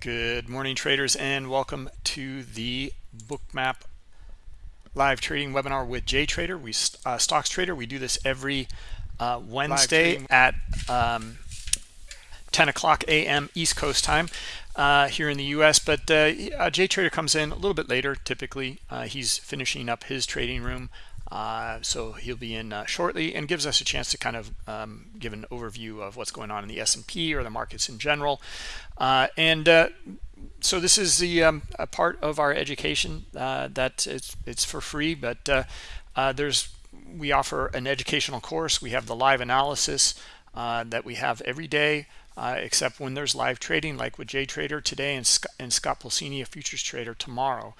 Good morning, traders, and welcome to the Bookmap live trading webinar with JTrader. We uh, Stocks Trader. We do this every uh, Wednesday at um, 10 o'clock a.m. East Coast time uh, here in the U.S. But uh, uh JTrader comes in a little bit later. Typically, uh, he's finishing up his trading room. Uh, so he'll be in uh, shortly and gives us a chance to kind of um, give an overview of what's going on in the S&P or the markets in general. Uh, and uh, so this is the um, a part of our education uh, that it's, it's for free, but uh, there's we offer an educational course. We have the live analysis that we have every day. Uh, except when there's live trading like with JTrader today and, Sc and Scott Pulcini, a futures trader tomorrow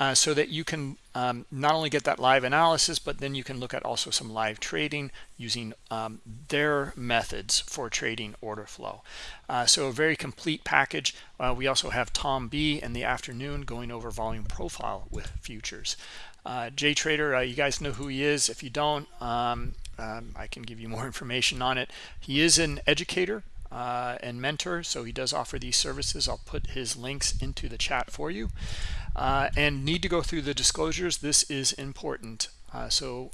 uh, so that you can um, not only get that live analysis, but then you can look at also some live trading using um, their methods for trading order flow. Uh, so a very complete package. Uh, we also have Tom B in the afternoon going over volume profile with futures. Uh, JTrader, uh, you guys know who he is. If you don't, um, um, I can give you more information on it. He is an educator uh, and mentor, so he does offer these services. I'll put his links into the chat for you uh, and need to go through the disclosures. This is important. Uh, so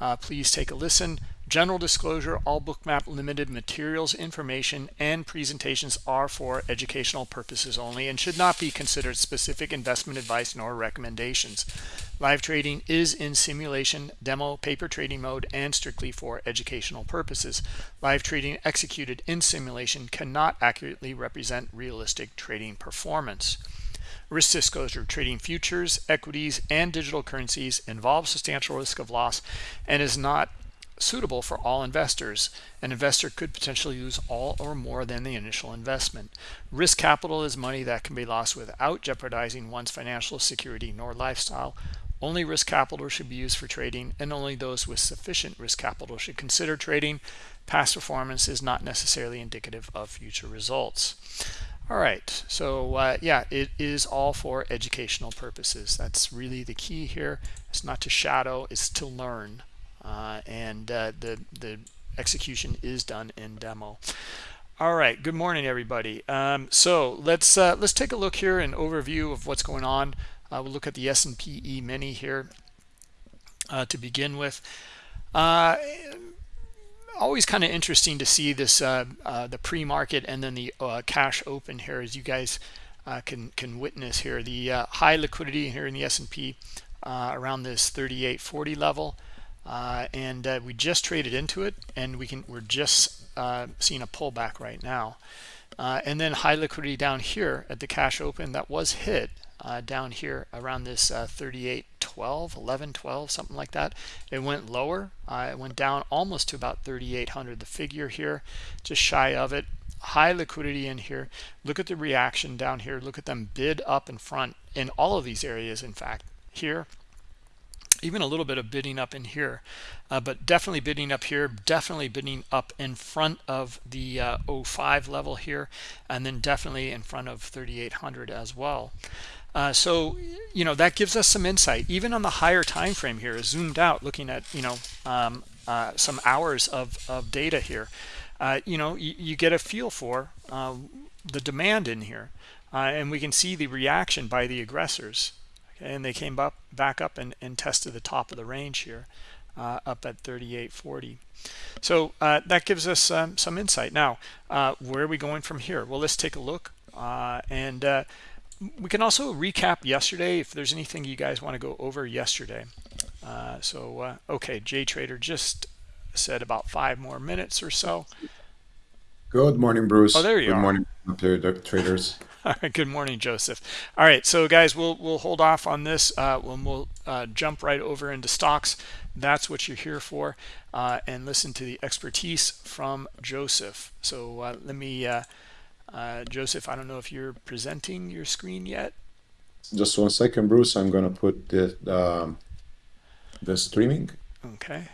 uh, please take a listen. General disclosure, all Bookmap Limited materials, information, and presentations are for educational purposes only and should not be considered specific investment advice nor recommendations. Live trading is in simulation, demo, paper trading mode, and strictly for educational purposes. Live trading executed in simulation cannot accurately represent realistic trading performance. Risk disclosure, trading futures, equities, and digital currencies involves substantial risk of loss and is not suitable for all investors. An investor could potentially lose all or more than the initial investment. Risk capital is money that can be lost without jeopardizing one's financial security nor lifestyle. Only risk capital should be used for trading, and only those with sufficient risk capital should consider trading. Past performance is not necessarily indicative of future results. All right, so uh, yeah, it is all for educational purposes. That's really the key here. It's not to shadow, it's to learn. Uh, and uh, the, the execution is done in demo. All right, good morning, everybody. Um, so let's uh, let's take a look here, an overview of what's going on. Uh, we'll look at the S&P E-mini here uh, to begin with always kind of interesting to see this uh, uh, the pre-market and then the uh, cash open here as you guys uh, can can witness here. The uh, high liquidity here in the S&P uh, around this 3840 level and we just traded into it and we can we're just seeing a pullback right now. And then high liquidity down here at the cash open that was hit uh, down here around this uh, 38 12 11 12 something like that. It went lower. Uh, it went down almost to about 3800 the figure here just shy of it. High liquidity in here. Look at the reaction down here. Look at them bid up in front in all of these areas in fact here. Even a little bit of bidding up in here uh, but definitely bidding up here definitely bidding up in front of the uh, 05 level here and then definitely in front of 3800 as well uh, so, you know, that gives us some insight. Even on the higher time frame here, zoomed out, looking at, you know, um, uh, some hours of, of data here, uh, you know, you, get a feel for uh, the demand in here. Uh, and we can see the reaction by the aggressors. Okay, and they came up back up and, and tested the top of the range here, uh, up at 38.40. So that gives us um, some insight. Now, where are we going from here? Well, let's take a look. and we can also recap yesterday if there's anything you guys want to go over yesterday. Uh, so, uh, okay, JTrader just said about five more minutes or so. Good morning, Bruce. Oh, there you Good are. morning, traders. All right. Good morning, Joseph. All right. So, guys, we'll we'll hold off on this. Uh, when we'll uh, jump right over into stocks. That's what you're here for, uh, and listen to the expertise from Joseph. So, uh, let me uh, Joseph, I don't know if you're presenting your screen yet. Just one second, Bruce. I'm going to put the, um, the streaming. Okay.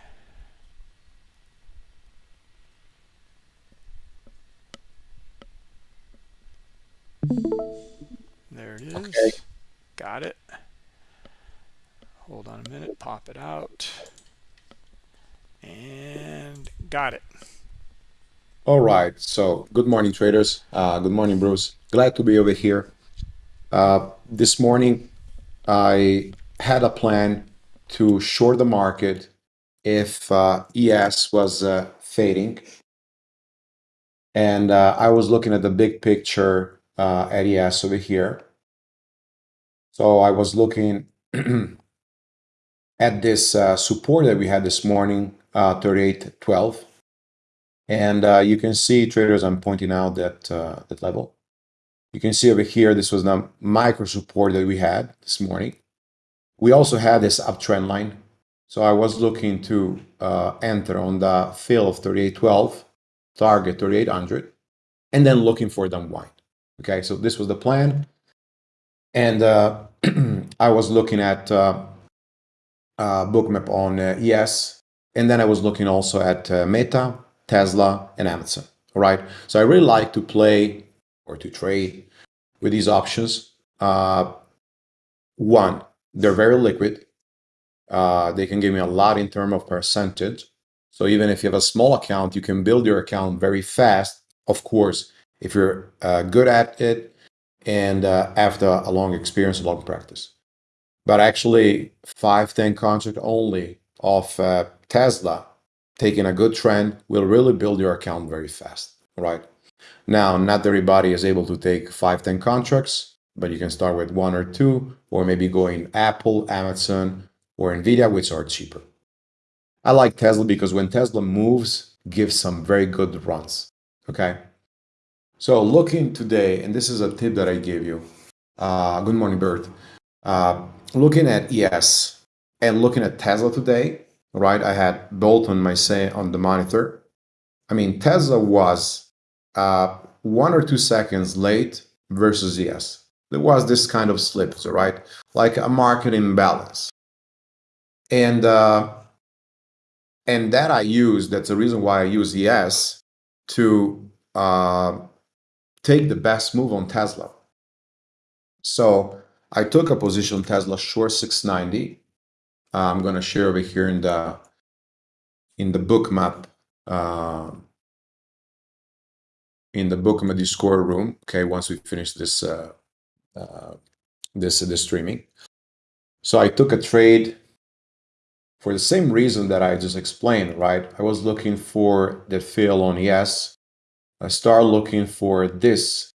There it is. Okay. Got it. Hold on a minute. Pop it out. And got it. All right. So good morning, traders. Uh, good morning, Bruce. glad to be over here. Uh, this morning, I had a plan to short the market if uh, ES was uh, fading. And uh, I was looking at the big picture uh, at ES over here. So I was looking at this uh, support that we had this morning, uh, 38.12. And uh, you can see traders, I'm pointing out that, uh, that level. You can see over here, this was the micro support that we had this morning. We also had this uptrend line. So I was looking to uh, enter on the fill of 38.12, target 3800, and then looking for the unwind. Okay, so this was the plan. And uh, I was looking at uh, uh, bookmap on uh, ES, and then I was looking also at uh, Meta, Tesla, and Amazon. All right, so I really like to play or to trade with these options. Uh, one, they're very liquid. Uh, they can give me a lot in terms of percentage. So even if you have a small account, you can build your account very fast. Of course, if you're uh, good at it and uh, after a long experience, a long practice. But actually, 5, 10 contract only of uh, Tesla taking a good trend will really build your account very fast, right? Now, not everybody is able to take 5, 10 contracts, but you can start with one or two, or maybe going Apple, Amazon, or Nvidia, which are cheaper. I like Tesla because when Tesla moves, gives some very good runs, okay? So looking today, and this is a tip that I gave you. Uh, good morning, Bert. Uh, looking at ES and looking at Tesla today, right? I had both on my say on the monitor. I mean, Tesla was uh, one or two seconds late versus ES. There was this kind of slip, right? Like a market imbalance. And uh, and that I use, that's the reason why I use ES to uh, take the best move on Tesla. So I took a position Tesla short 690. Uh, I'm going to share over here in the in the bookmap uh, in the bookmap Discord room. Okay, once we finish this uh, uh, this this streaming. So I took a trade for the same reason that I just explained, right? I was looking for the fill on ES. I start looking for this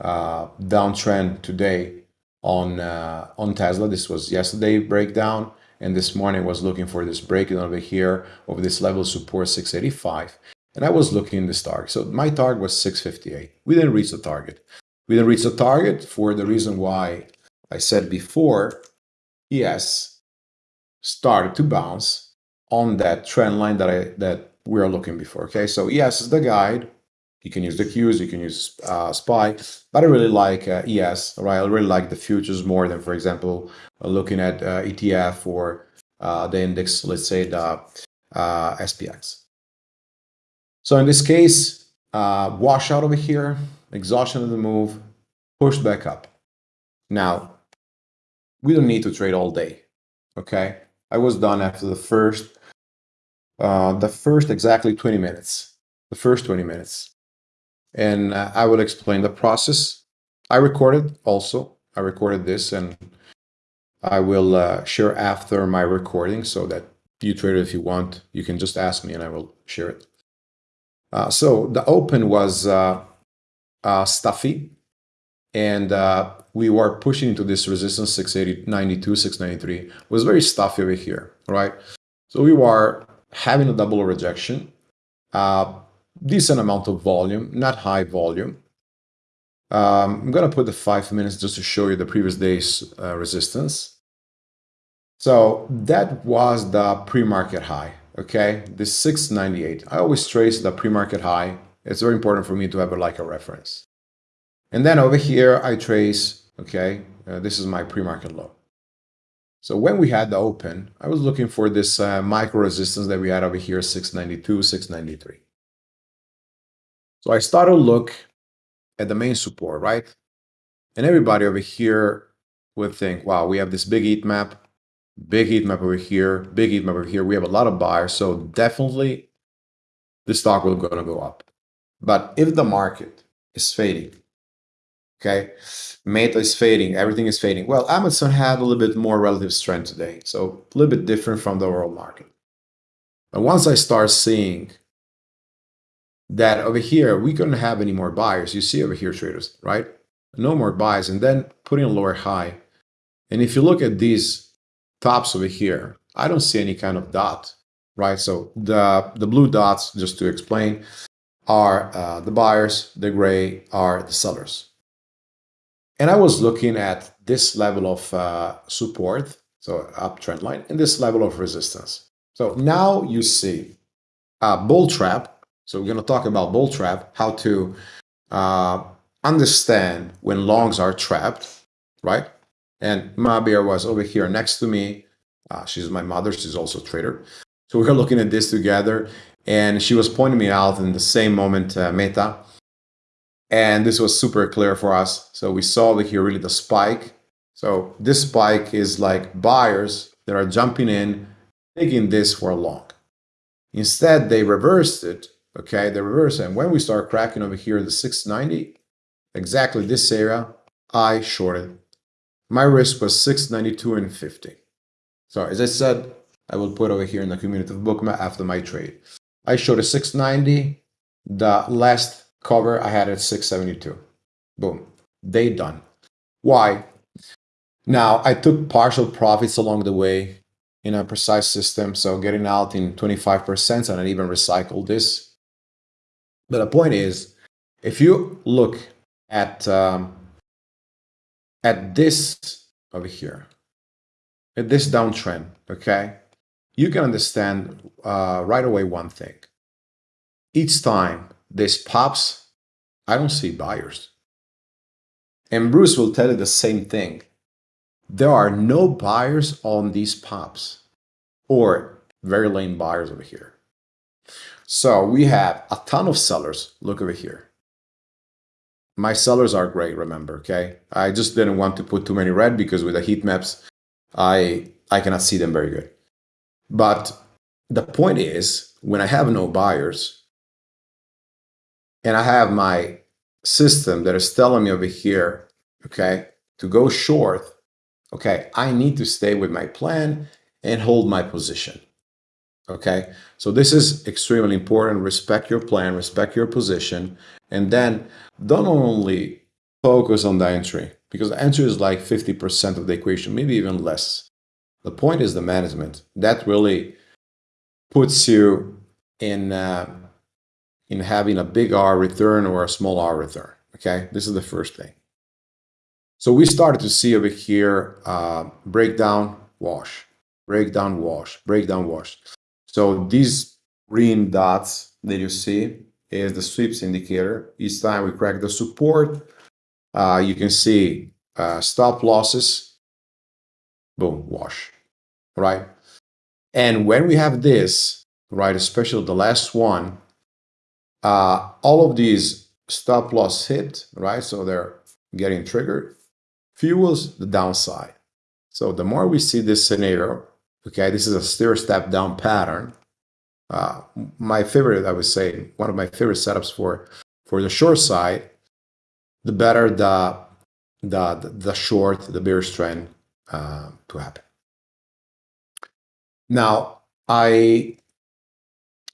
uh, downtrend today on uh, on Tesla. This was yesterday breakdown, and this morning was looking for this breakdown over here of this level support 685, and I was looking in this target. So my target was 658. We didn't reach the target. We didn't reach the target for the reason why I said before. ES, started to bounce on that trend line that I that we are looking before. Okay, so ES is the guide. You can use the Qs, you can use uh, SPY, but I really like uh, ES, right? I really like the futures more than, for example, uh, looking at uh, ETF or uh, the index, let's say the uh, SPX. So in this case, washout over here, exhaustion of the move, pushed back up. Now, we don't need to trade all day, okay? I was done after the first, uh, the first exactly 20 minutes, the first 20 minutes. And uh, I will explain the process. I recorded also, I recorded this and I will uh, share after my recording so that you trade it if you want. You can just ask me and I will share it. Uh, so the open was uh, uh, stuffy and uh, we were pushing into this resistance 680, 92, 693. It was very stuffy over here, right? So we were having a double rejection, uh, decent amount of volume, not high volume. Um, I'm going to put the five minutes just to show you the previous day's uh, resistance. So that was the pre-market high, okay? The 698. I always trace the pre-market high. It's very important for me to have a, like a reference. And then over here, I trace, okay, uh, this is my pre-market low. So when we had the open, I was looking for this uh, micro resistance that we had over here, 692, 693. So I start to look at the main support, right? And everybody over here would think, wow, we have this big heat map, big heat map over here, big heat map over here. We have a lot of buyers, so definitely the stock will going to go up. But if the market is fading, Okay, Meta is fading, everything is fading. Well, Amazon had a little bit more relative strength today, so a little bit different from the overall market. But once I start seeing that over here, we couldn't have any more buyers. You see over here, traders, right? No more buys, and then putting a lower high. And if you look at these tops over here, I don't see any kind of dot, right? So the, the blue dots, just to explain, are uh, the buyers, the gray are the sellers. And I was looking at this level of uh, support, so uptrend line, and this level of resistance. So now you see a bull trap. So we're going to talk about bull trap, how to uh, understand when longs are trapped, right? And Mabir was over here next to me. Uh, she's my mother. She's also a trader. So we were looking at this together, and she was pointing me out in the same moment, uh, Meta. And this was super clear for us. So we saw over here really the spike. So this spike is like buyers that are jumping in, taking this for a long. Instead, they reversed it. Okay, the reverse. And when we start cracking over here, the 690, exactly this area, I shorted. My risk was 692 and 50. So as I said, I will put over here in the community of Bookmap after my trade. I showed a 690. The last cover I had at 672. Boom. They done. Why? Now I took partial profits along the way in a precise system. So getting out in 25% and I even recycled this. But the point is, if you look at um, at this over here, at this downtrend, okay, you can understand uh, right away one thing. Each time this pops, I don't see buyers. And Bruce will tell you the same thing. There are no buyers on these pops or very lame buyers over here. So we have a ton of sellers. Look over here. My sellers are great, remember, okay? I just didn't want to put too many red because with the heat maps, I, I cannot see them very good. But the point is, when I have no buyers and I have my system that is telling me over here, okay, to go short, okay, I need to stay with my plan and hold my position. Okay, so this is extremely important. Respect your plan, respect your position, and then don't only focus on the entry because the entry is like 50% of the equation, maybe even less. The point is the management. That really puts you in, uh, in having a big R return or a small R return. Okay, this is the first thing. So we started to see over here uh, breakdown, wash, breakdown, wash, breakdown, wash. So these green dots that you see is the sweeps indicator. Each time we crack the support, uh, you can see uh, stop losses, boom, wash right? And when we have this, right, especially the last one, uh, all of these stop loss hit, right? So they're getting triggered, fuels the downside. So the more we see this scenario, okay, this is a stair step down pattern. Uh, my favorite, I would say, one of my favorite setups for for the short side, the better the the the short, the bearish trend uh, to happen. Now, I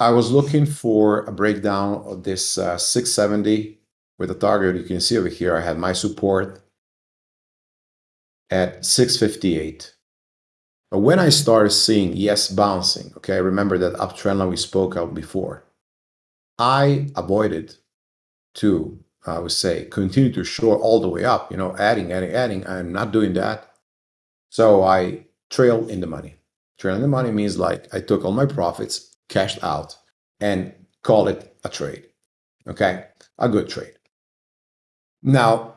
I was looking for a breakdown of this uh, 670 with a target. You can see over here, I had my support at 658. But when I started seeing ES bouncing, okay, remember that uptrend line we spoke of before, I avoided to, I would say, continue to short all the way up, you know, adding, adding, adding. I'm not doing that. So I trail in the money. Trailing the money means like I took all my profits, cashed out, and call it a trade. Okay, a good trade. Now,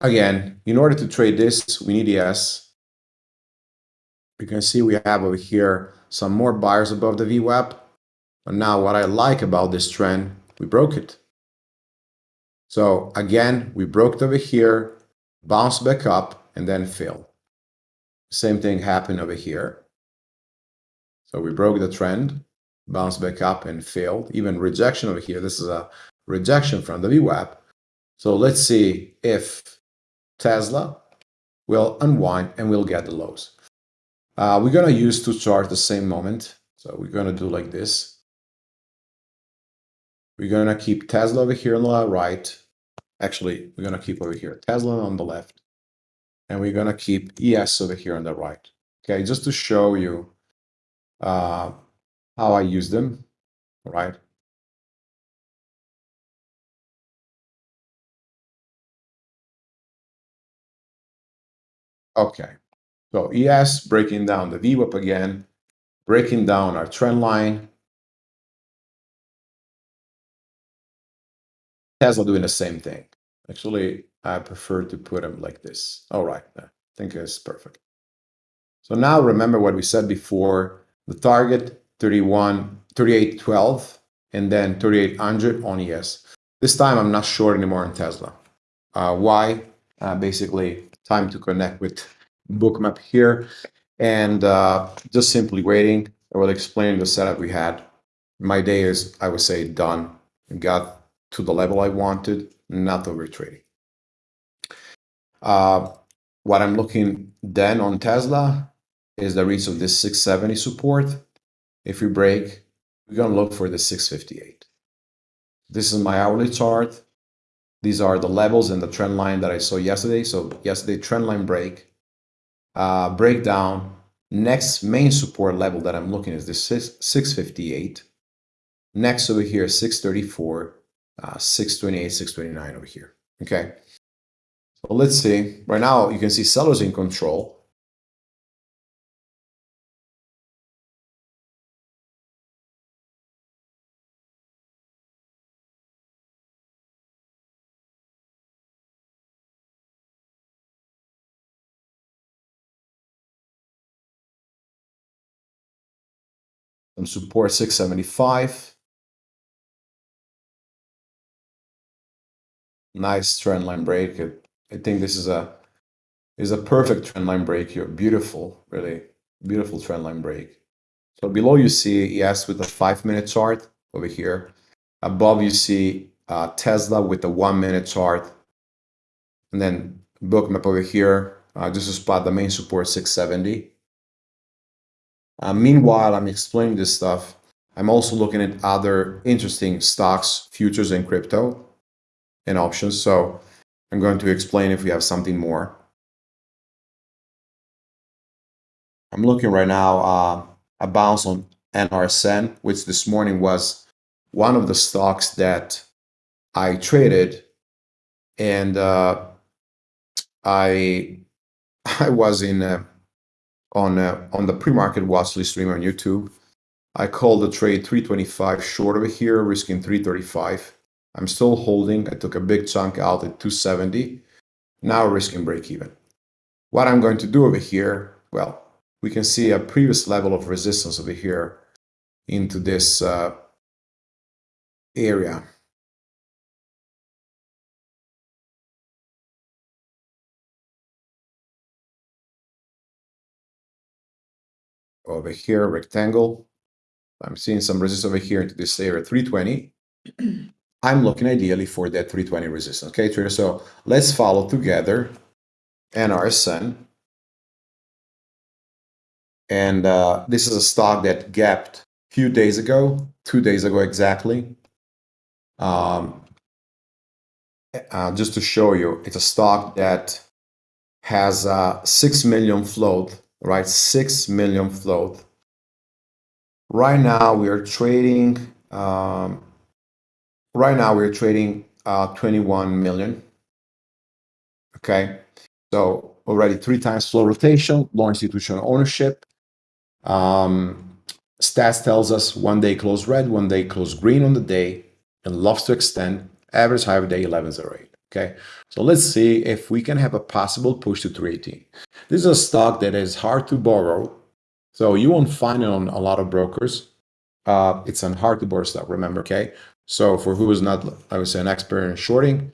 again, in order to trade this, we need ES. You can see we have over here some more buyers above the VWAP. But now what I like about this trend, we broke it. So again, we broke it over here, bounced back up, and then failed. Same thing happened over here. So we broke the trend, bounced back up and failed. Even rejection over here. This is a rejection from the VWAP. So let's see if Tesla will unwind and we'll get the lows. Uh, we're going to use two charts the same moment. So we're going to do like this. We're going to keep Tesla over here on the right. Actually, we're going to keep over here Tesla on the left. And we're going to keep ES over here on the right. Okay, just to show you uh, how I use them, right? Okay, so ES breaking down the VWAP again, breaking down our trend line. Tesla doing the same thing. Actually, I prefer to put them like this. All right, I think it's perfect. So now remember what we said before, the target 31, 3812 and then 3800 on ES. This time I'm not short anymore on Tesla. Uh, why? Uh, basically, time to connect with bookmap here and uh, just simply waiting. I will explain the setup we had. My day is, I would say, done. Got to the level I wanted, not over trading. Uh, what I'm looking then on Tesla is the reach of this 670 support. If we break, we're going to look for the 658. This is my hourly chart. These are the levels and the trend line that I saw yesterday. So yesterday, trend line break, uh, breakdown. Next main support level that I'm looking is this 658. Next over here, 634, uh, 628, 629 over here. Okay. So let's see. Right now, you can see sellers in control. Some support 675. Nice trend line break. I think this is a is a perfect trend line break here. Beautiful, really beautiful trend line break. So below you see ES with a five minute chart over here. Above you see uh, Tesla with the one minute chart. And then bookmap over here, uh, just to spot the main support 670. Uh, meanwhile, I'm explaining this stuff. I'm also looking at other interesting stocks, futures, and crypto and options. So I'm going to explain if we have something more. I'm looking right now uh, a bounce on NRSN, which this morning was one of the stocks that I traded, and uh, I I was in a on uh, on the pre-market watch list stream on YouTube. I called the trade 325 short over here, risking 335. I'm still holding. I took a big chunk out at 270. Now risking break even. What I'm going to do over here, well, we can see a previous level of resistance over here into this uh, area. Over here, rectangle. I'm seeing some resistance over here into this area, 320. I'm looking ideally for that 320 resistance. Okay, trader. So let's follow together NRSN. And uh, this is a stock that gapped a few days ago, two days ago exactly. Um, uh, just to show you, it's a stock that has uh, 6 million float right? 6 million float. Right now we are trading, um, right now we're trading uh, 21 million. Okay, so already three times float rotation, low institutional ownership. Um, stats tells us one day close red, one day close green on the day, and loves to extend. Average high of day 1108. Okay, so let's see if we can have a possible push to 318. This is a stock that is hard to borrow, so you won't find it on a lot of brokers. Uh, it's an hard to borrow stock, remember, okay? So for who is not, I would say, an expert in shorting,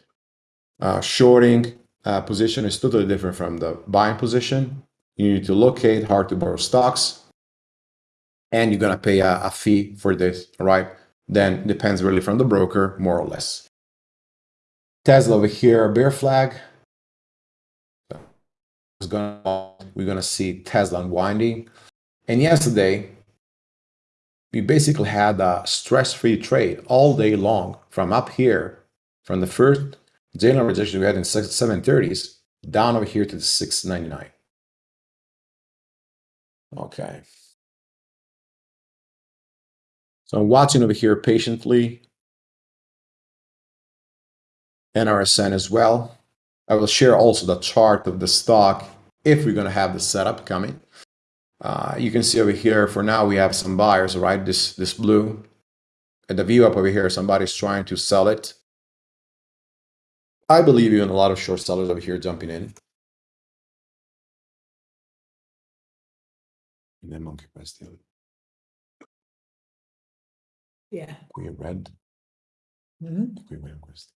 uh, shorting uh, position is totally different from the buying position. You need to locate hard to borrow stocks, and you're gonna pay a, a fee for this, right? Then depends really from the broker, more or less. Tesla over here, bear flag. Gonna, we're gonna see Tesla unwinding. And yesterday, we basically had a stress-free trade all day long from up here, from the first daily rejection we had in 730s down over here to the 699. Okay. So I'm watching over here patiently. NRSN as well. I will share also the chart of the stock if we're going to have the setup coming. Uh, you can see over here, for now, we have some buyers, right? This, this blue. And the view up over here, somebody's trying to sell it. I believe even a lot of short sellers over here jumping in. And then monkey press the other. Yeah. Qui red, Mhm. qui vediamo questo.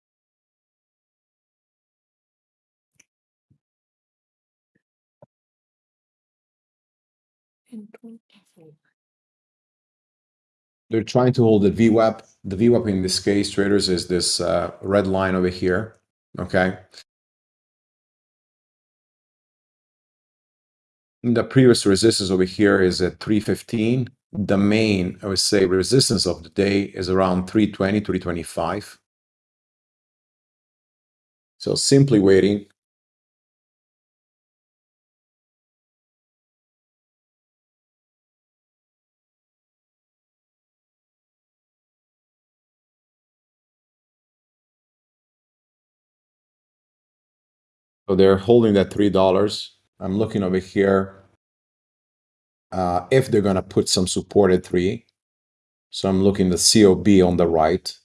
They're trying to hold the VWAP. The VWAP in this case, traders, is this uh, red line over here. Okay. The previous resistance over here is at 315. The main, I would say, resistance of the day is around 320, 325. So simply waiting. So they're holding that three dollars. I'm looking over here. Uh, if they're gonna put some support at three, so I'm looking the COB on the right.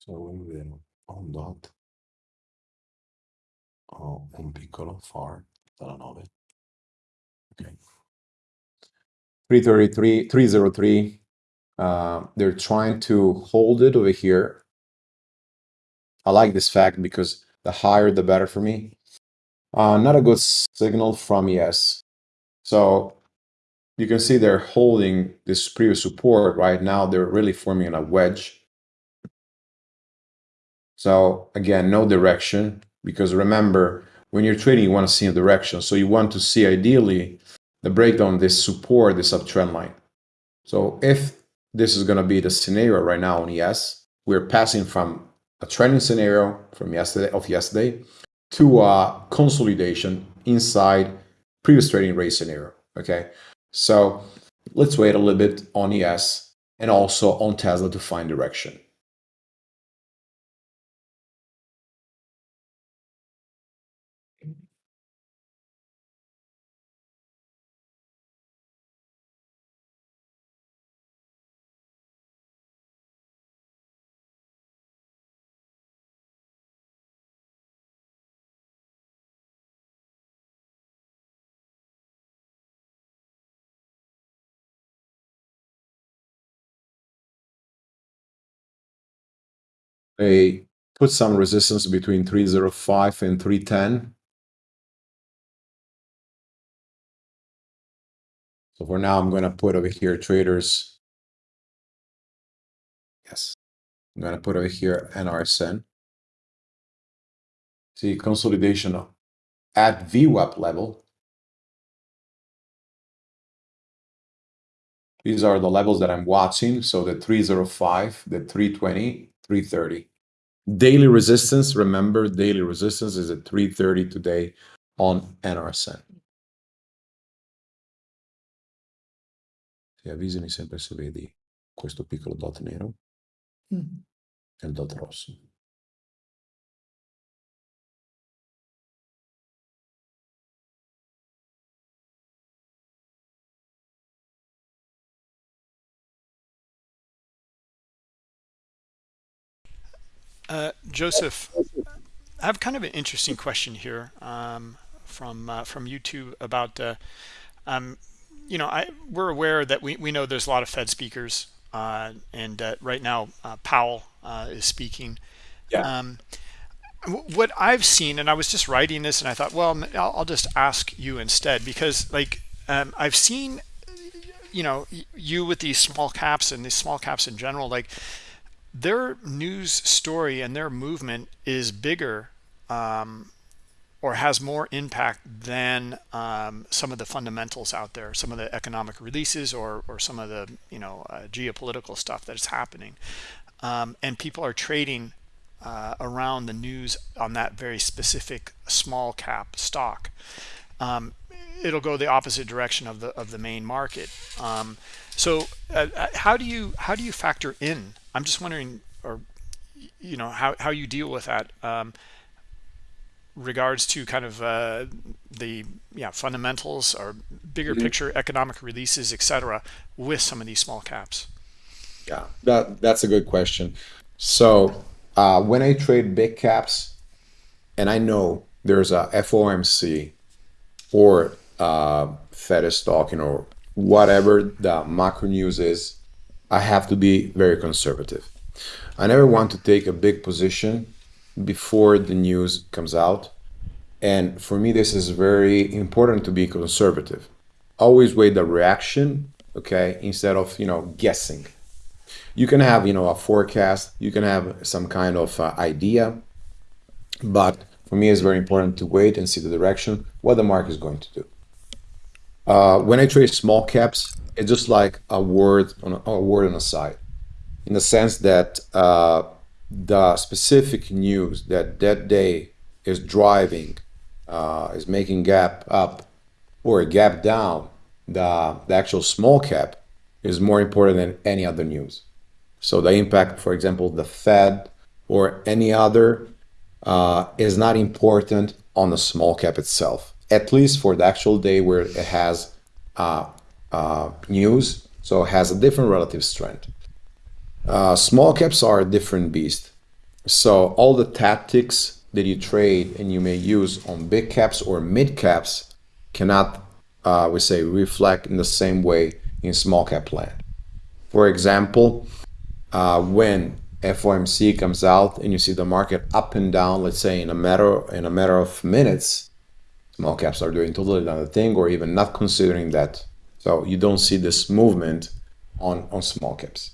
So vedere ho un dot ho un piccolo far dalla 9 ok. 333 303 uh, they're trying to hold it over here. I like this fact because the higher the better for me. Uh, not a good signal from ES. So you can see they're holding this previous support right now. They're really forming a wedge So again, no direction, because remember, when you're trading, you want to see a direction. So you want to see ideally the breakdown, this support, this uptrend line. So if this is going to be the scenario right now on ES, we're passing from a trending scenario from yesterday of yesterday to a consolidation inside previous trading rate scenario. Okay. So let's wait a little bit on ES and also on Tesla to find direction. They put some resistance between 305 and 310. So for now, I'm going to put over here traders. Yes, I'm going to put over here NRSN. See consolidation at VWAP level. These are the levels that I'm watching. So the 305, the 320, 330. Daily resistance, remember, daily resistance is at 330 today on NRSN. Ti avvisami sempre se vedi questo piccolo dot nero Mm. e il dot rosso. Uh, Joseph, I have kind of an interesting question here um, from uh, from YouTube about, uh, um, you know, I we're aware that we, we know there's a lot of Fed speakers uh, and uh, right now uh, Powell uh, is speaking. Yeah. Um, what I've seen, and I was just writing this, and I thought, well, I'll, I'll just ask you instead because, like, um, I've seen, you know, you with these small caps and these small caps in general, like, their news story and their movement is bigger um, or has more impact than um, some of the fundamentals out there, some of the economic releases or, or some of the, you know, uh, geopolitical stuff that is happening. Um, and people are trading uh, around the news on that very specific small cap stock. Um, it'll go the opposite direction of the of the main market. Um, so uh, uh, how do you how do you factor in? I'm just wondering, or you know, how how you deal with that. Um, regards to kind of uh, the yeah fundamentals or bigger mm -hmm. picture economic releases etc with some of these small caps yeah that that's a good question so uh, when I trade big caps and I know there's a FOMC or uh, Fed is talking or whatever the macro news is, I have to be very conservative. I never want to take a big position before the news comes out. And for me, this is very important to be conservative. Always wait the reaction, okay, instead of, you know, guessing you can have you know a forecast you can have some kind of uh, idea but for me it's very important to wait and see the direction what the market is going to do uh, when i trade small caps it's just like a word on a, a word on a side in the sense that uh, the specific news that that day is driving uh, is making gap up or a gap down the, the actual small cap is more important than any other news. So the impact, for example, the Fed or any other uh, is not important on the small cap itself, at least for the actual day where it has uh, uh, news. So it has a different relative strength. Uh, small caps are a different beast. So all the tactics that you trade and you may use on big caps or mid caps cannot, uh, we say, reflect in the same way in small cap land. For example, uh, when FOMC comes out and you see the market up and down, let's say in a matter in a matter of minutes, small caps are doing totally another thing or even not considering that. So you don't see this movement on, on small caps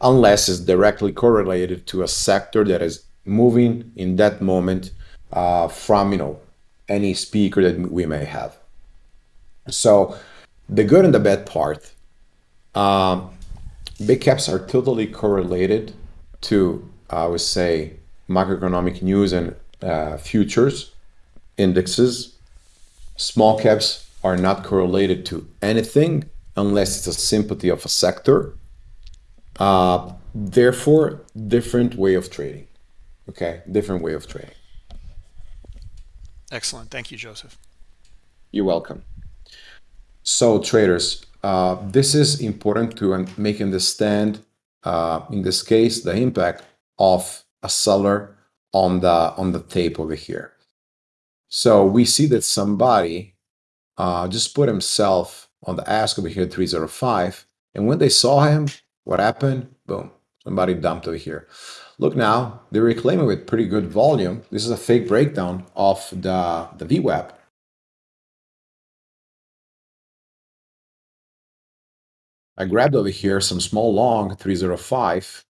unless it's directly correlated to a sector that is moving in that moment uh, from you know any speaker that we may have. So the good and the bad part. Um, big caps are totally correlated to, I would say, macroeconomic news and uh, futures indexes. Small caps are not correlated to anything unless it's a sympathy of a sector. Uh, therefore, different way of trading. Okay, different way of trading. Excellent. Thank you, Joseph. You're welcome. So traders, uh, this is important to make understand, uh, in this case, the impact of a seller on the on the tape over here. So we see that somebody uh, just put himself on the ask over here 305, and when they saw him, what happened? Boom, somebody dumped over here. Look now, they're reclaiming with pretty good volume. This is a fake breakdown of the, the VWAP. I grabbed over here some small long 305.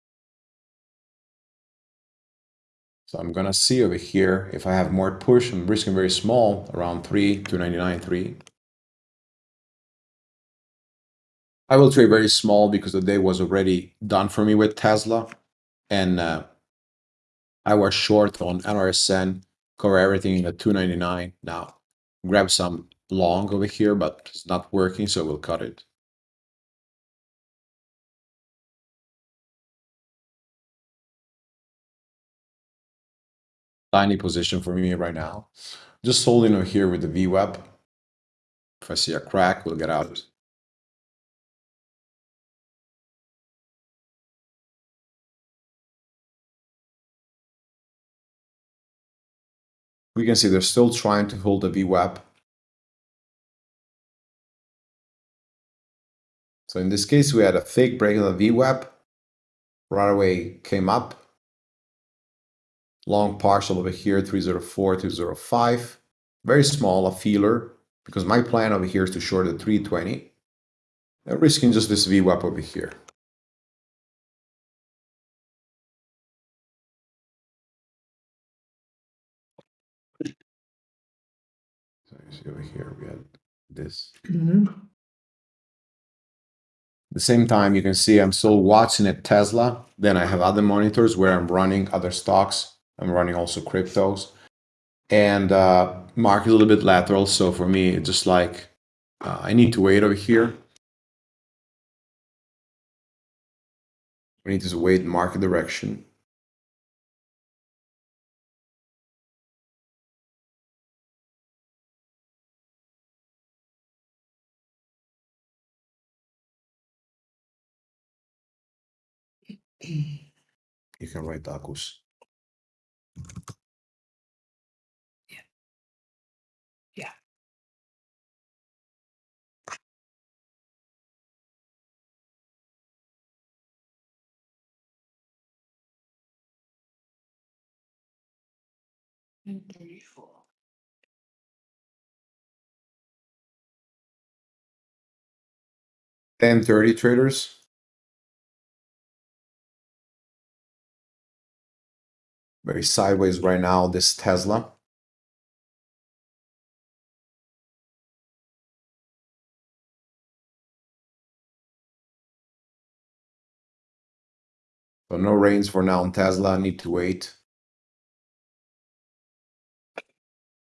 So I'm gonna see over here if I have more push, I'm risking very small, around 3, 299, 3. I will trade very small because the day was already done for me with Tesla. And uh, I was short on NRSN, cover everything at 299. Now, grab some long over here, but it's not working, so we'll cut it. Tiny position for me right now. Just holding over here with the VWAP. If I see a crack, we'll get out. We can see they're still trying to hold the VWAP. So in this case, we had a fake break of the VWAP, right away came up, long partial over here, 304, 205, very small, a feeler, because my plan over here is to short at 320, and risking just this VWAP over here. So you see over here, we had this. Mhm. the same time, you can see I'm still watching at Tesla. Then I have other monitors where I'm running other stocks. I'm running also cryptos. And uh, market a little bit lateral. So for me, it's just like uh, I need to wait over here. We need to wait market direction. You can write Akus. Yeah. Thirty-four. Ten thirty traders. Very sideways right now, this Tesla. So no rains for now on Tesla, I need to wait.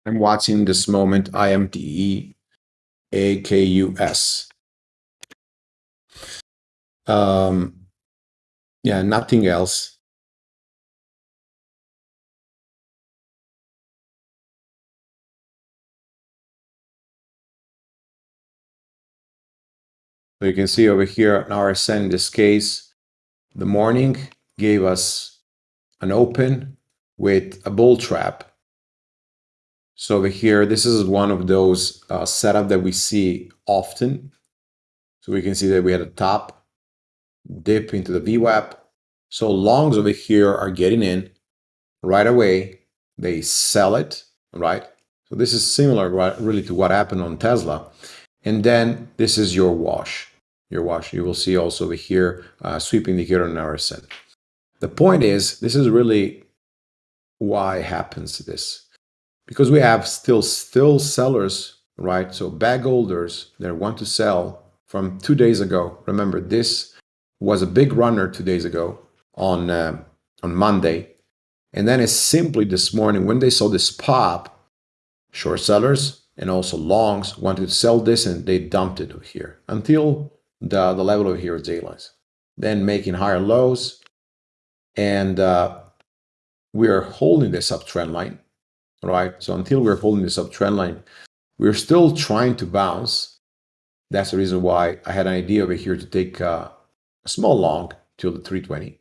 I'm watching this moment IMTE AKUS. Um, yeah, nothing else. So you can see over here an RSN in this case, the morning gave us an open with a bull trap. So over here, this is one of those uh, setup that we see often. So we can see that we had a top dip into the VWAP. So longs over here are getting in right away. They sell it, right? So this is similar right, really to what happened on Tesla. And then this is your wash. Your wash. You will see also over here uh, sweeping the here on RSN. The point is, this is really why happens this because we have still still sellers, right? So bag holders that want to sell from two days ago. Remember, this was a big runner two days ago on uh, on Monday, and then it's simply this morning when they saw this pop, short sellers and also longs wanted to sell this and they dumped it here until the the level over here here is daylight. Then making higher lows, and uh, we are holding this uptrend line right? So until we're holding this uptrend line, we're still trying to bounce. That's the reason why I had an idea over here to take uh, a small long till the 320.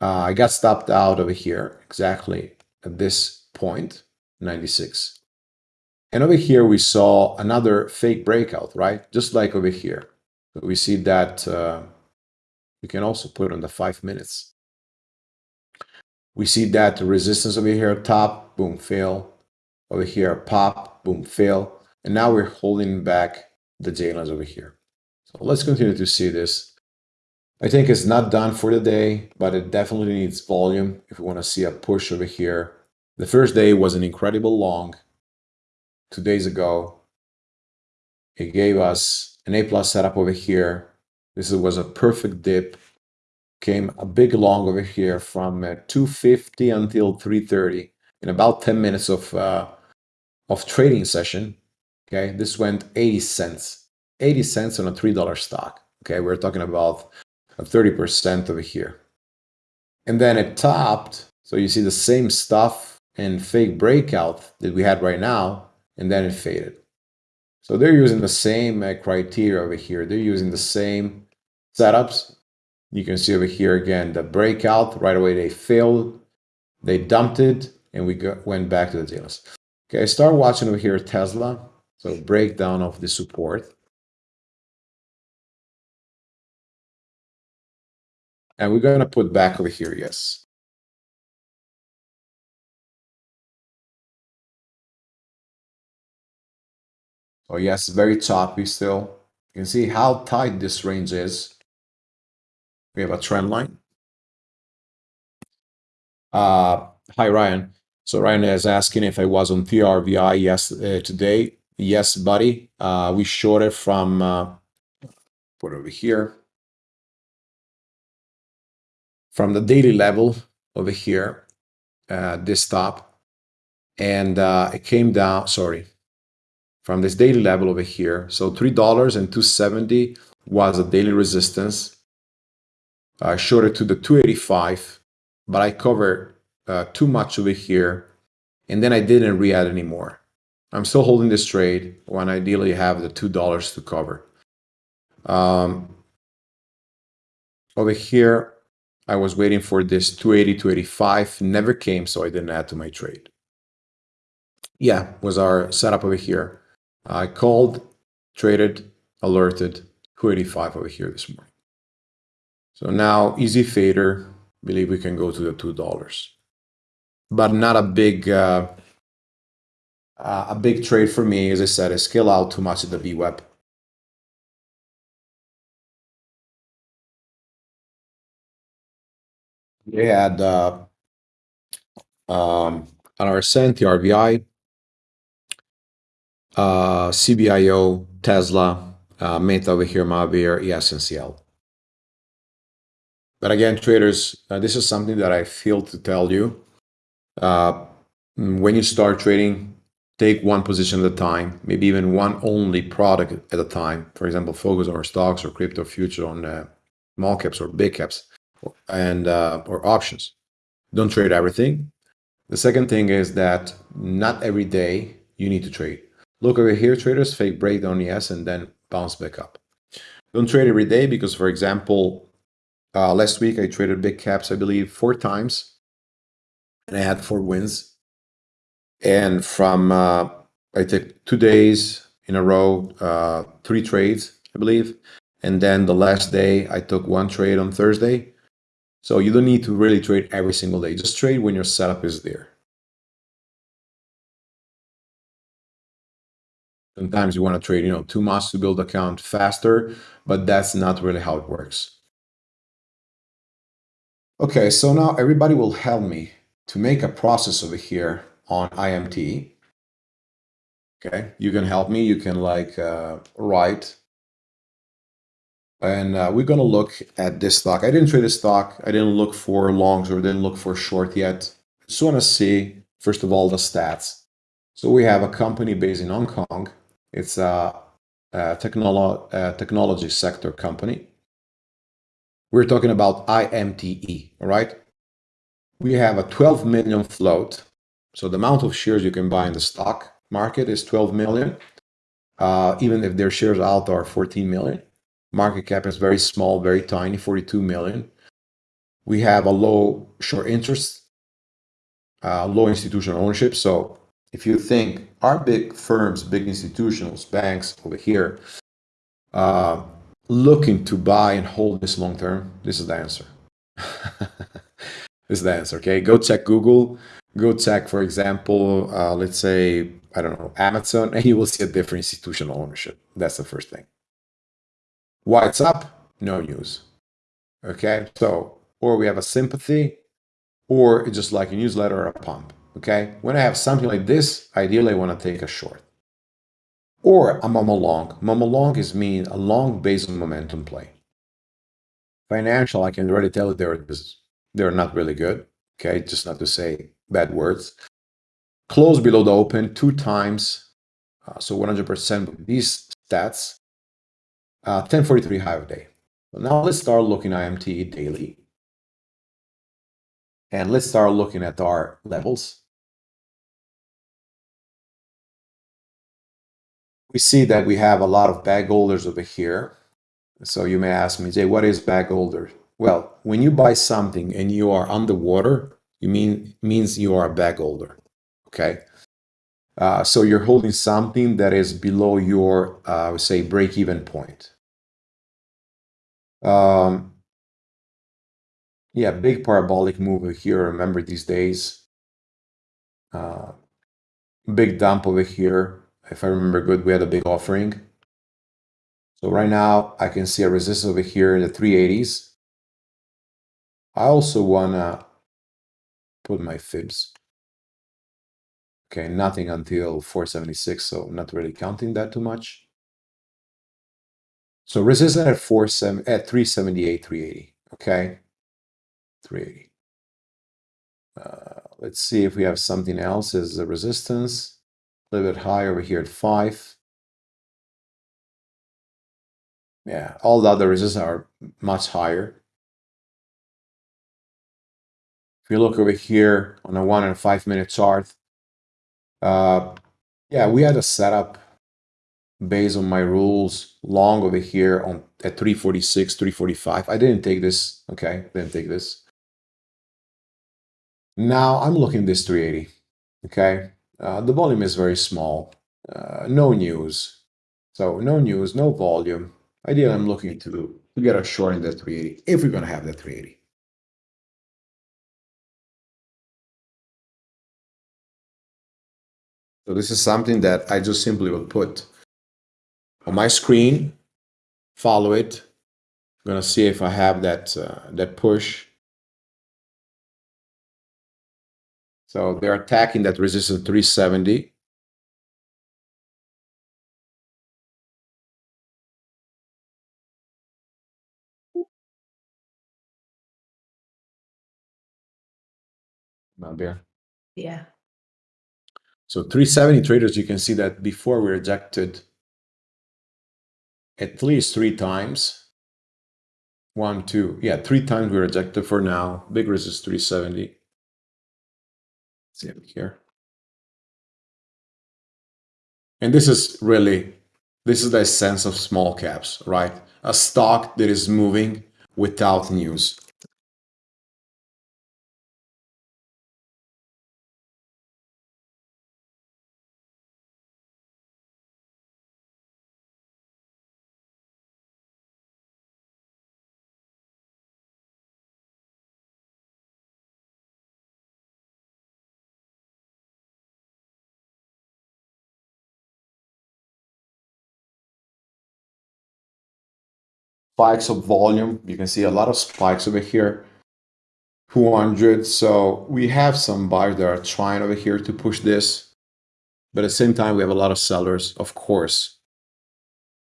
Uh, I got stopped out over here exactly at this point, 96. And over here, we saw another fake breakout, right? Just like over here. So we see that uh, can also put on the five minutes. We see that the resistance over here top, boom, fail. Over here, pop, boom, fail. And now we're holding back the lines over here. So let's continue to see this. I think it's not done for the day, but it definitely needs volume if we want to see a push over here. The first day was an incredible long. Two days ago, it gave us an A plus setup over here. This was a perfect dip. Came a big long over here from uh, 250 until 330 in about 10 minutes of uh, of trading session. Okay this went 80 cents. 80 cents on a three dollar stock. Okay we're talking about a 30 percent over here. And then it topped. So you see the same stuff and fake breakout that we had right now and then it faded so they're using the same uh, criteria over here. They're using the same setups. You can see over here again, the breakout, right away they failed, they dumped it, and we went back to the dealers. Okay, start watching over here Tesla. So breakdown of the support. And we're going to put back over here, yes. Oh yes, very choppy still. You can see how tight this range is. We have a trend line. Uh, hi, Ryan. So Ryan is asking if I was on TRVI yes uh, today. Yes, buddy. Uh, we shorted from uh, put over here from the daily level over here, uh, this top, and uh, it came down. Sorry, from this daily level over here. So three dollars and two seventy was a daily resistance. I showed to the 285, but I covered uh, too much over here, and then I didn't re-add anymore. I'm still holding this trade when ideally have the two dollars to cover. Um, over here, I was waiting for this 280, 285, never came, so I didn't add to my trade. Yeah, was our setup over here. I called, traded, alerted 285 over here this morning. So now easy fader, believe we can go to the $2. But not a big uh, uh, a big trade for me, as I said, I scale out too much at the VWAP. They had uh, um, our Ascent, the RVI, uh, CBIO, Tesla, uh, Meta over here, Mahavir, ESNCL. But again, traders, uh, this is something that I feel to tell you. Uh, when you start trading, take one position at a time, maybe even one only product at a time. For example, focus on stocks or crypto future on uh, small caps or big caps and uh, or options. Don't trade everything. The second thing is that not every day you need to trade. Look over here, traders, fake break breakdown, yes, and then bounce back up. Don't trade every day because, for example, uh, last week I traded big caps, I believe, four times, and I had four wins. And from uh, I took two days in a row, uh, three trades, I believe, and then the last day I took one trade on Thursday. So you don't need to really trade every single day. Just trade when your setup is there. Sometimes you want to trade, you know, too much to build account faster, but that's not really how it works. Okay, so now everybody will help me to make a process over here on IMT. Okay, you can help me. You can like uh, write. And uh, we're going to look at this stock. I didn't trade this stock. I didn't look for longs or didn't look for short yet. Just want to see, first of all, the stats. So we have a company based in Hong Kong it's a, a, technolo technology sector company. We're talking about IMTE, all right? We have a 12 million float. So the amount of shares you can buy in the stock market is 12 million. Uh, even if their shares out are 14 million. Market cap is very small, very tiny, 42 million. We have a low short interest, uh, low institutional ownership. So if you think our big firms, big institutions, banks over here, uh, looking to buy and hold this long term, this is the answer. this is the answer. Okay, go check Google. Go check, for example, uh, let's say I don't know Amazon, and you will see a different institutional ownership. That's the first thing. Why it's up? No news. Okay, so or we have a sympathy, or it's just like a newsletter or a pump. Okay, when I have something like this, ideally I want to take a short. Or a momo long. Momo long is mean a long based momentum play. Financial, I can already tell they're, they're not really good. Okay, just not to say bad words. Close below the open two times, uh, so 100% with these stats. Uh, 1043 high of day. So now let's start looking IMT daily. And let's start looking at our levels. We see that we have a lot of bag holders over here. So you may ask me, Jay, what is bag holder? Well, when you buy something and you are underwater, you mean means you are a bag holder. Okay. Uh, so you're holding something that is below your, uh, I would say, break-even point. Um, yeah, big parabolic move over here. Remember these days. Uh, big dump over here. If I remember good, we had a big offering. So right now I can see a resistance over here in the 380s. I also wanna put my fibs. Okay, nothing until 476, so not really counting that too much. So resistance at 47 at 378, 380. Okay, 380. Uh, let's see if we have something else as a resistance. A little bit higher over here at 5. Yeah, all the other resistances are much higher. If you look over here on a one and five minute chart, uh, yeah, we had a setup based on my rules long over here on at 346, 345. I didn't take this, okay, didn't take this. Now I'm looking this 380, okay? Uh, the volume is very small, uh, no news. So no news, no volume. Ideally, I'm looking to, to get a short in the 380, if we're gonna have that 380. So this is something that I just simply will put on my screen, follow it. I'm gonna see if I have that uh, that push. So they're attacking that resistance 370. Not there. Yeah. So 370 traders, you can see that before we rejected at least three times. One, two, yeah, three times we rejected for now. Big resist 370. See here. And this is really, this is the sense of small caps, right? A stock that is moving without news. Spikes of volume. You can see a lot of spikes over here. 200. So we have some buyers that are trying over here to push this. But at the same time, we have a lot of sellers, of course.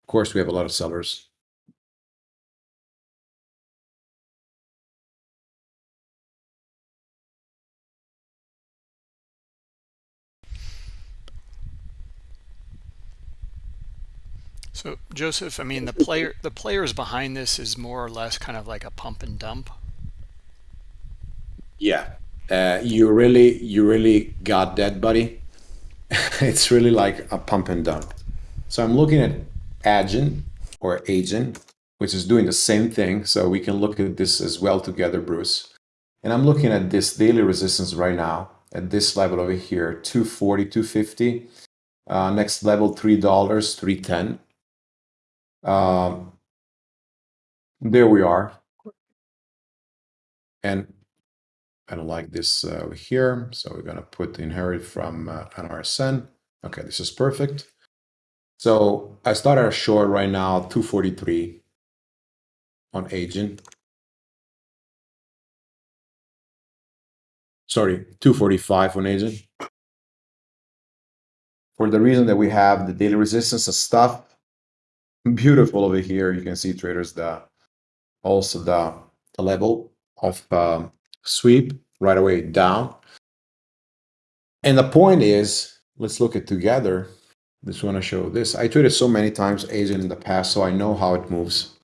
Of course, we have a lot of sellers. So Joseph, I mean the player the players behind this is more or less kind of like a pump and dump. Yeah. Uh, you really you really got that, buddy. it's really like a pump and dump. So I'm looking at Agent or Agent, which is doing the same thing. So we can look at this as well together, Bruce. And I'm looking at this daily resistance right now at this level over here, 240, 250. Uh, next level, $3, 310. Um, there we are. And I don't like this uh, over here. So we're going to put inherit from uh, an RSN. Okay, this is perfect. So I started a short right now, 243 on agent. Sorry, 245 on agent. For the reason that we have the daily resistance of stuff beautiful over here. You can see traders the also the, the level of um, sweep right away down. And the point is, let's look at together. Just want to show this. I traded so many times Asian in the past, so I know how it moves.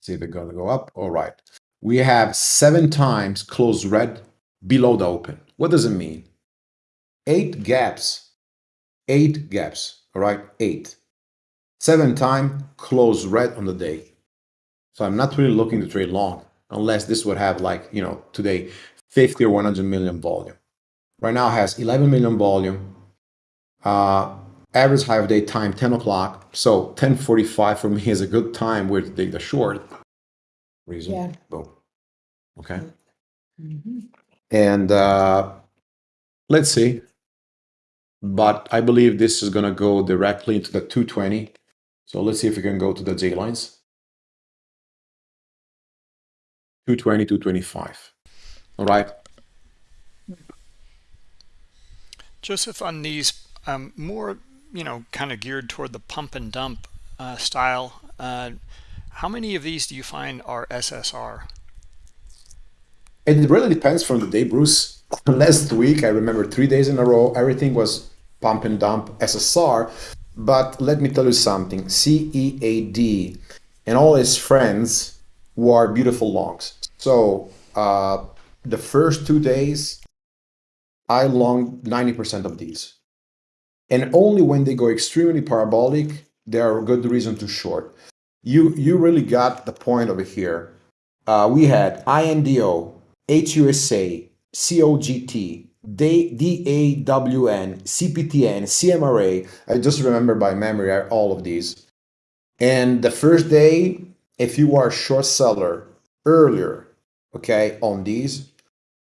See if they're going to go up. All right. We have seven times close red below the open. What does it mean? Eight gaps eight gaps, all right, eight. Seven time close red on the day. So I'm not really looking to trade long unless this would have like, you know, today 50 or 100 million volume. Right now has 11 million volume. Uh, average high of day time 10 o'clock. So 10:45 for me is a good time where to take the short. Reason. Yeah. Boom. Okay. Mhm. And uh, let's see. But I believe this is going to go directly into the 220. So let's see if we can go to the J lines. 220, 225. All right. Joseph, on these um, more, you know, kind of geared toward the pump and dump uh, style, uh, how many of these do you find are SSR? It really depends from the day, Bruce. Last week, I remember three days in a row, everything was pump and dump SSR. But let me tell you something CEAD and all his friends were beautiful longs. So uh, the first two days, I long 90% of these. And only when they go extremely parabolic, there are a good reason to short. You, you really got the point over here. Uh, we had INDO, HUSA, COGT, DAWN, CPTN, CMRA. I just remember by memory all of these. And the first day, if you are a short seller earlier, okay, on these,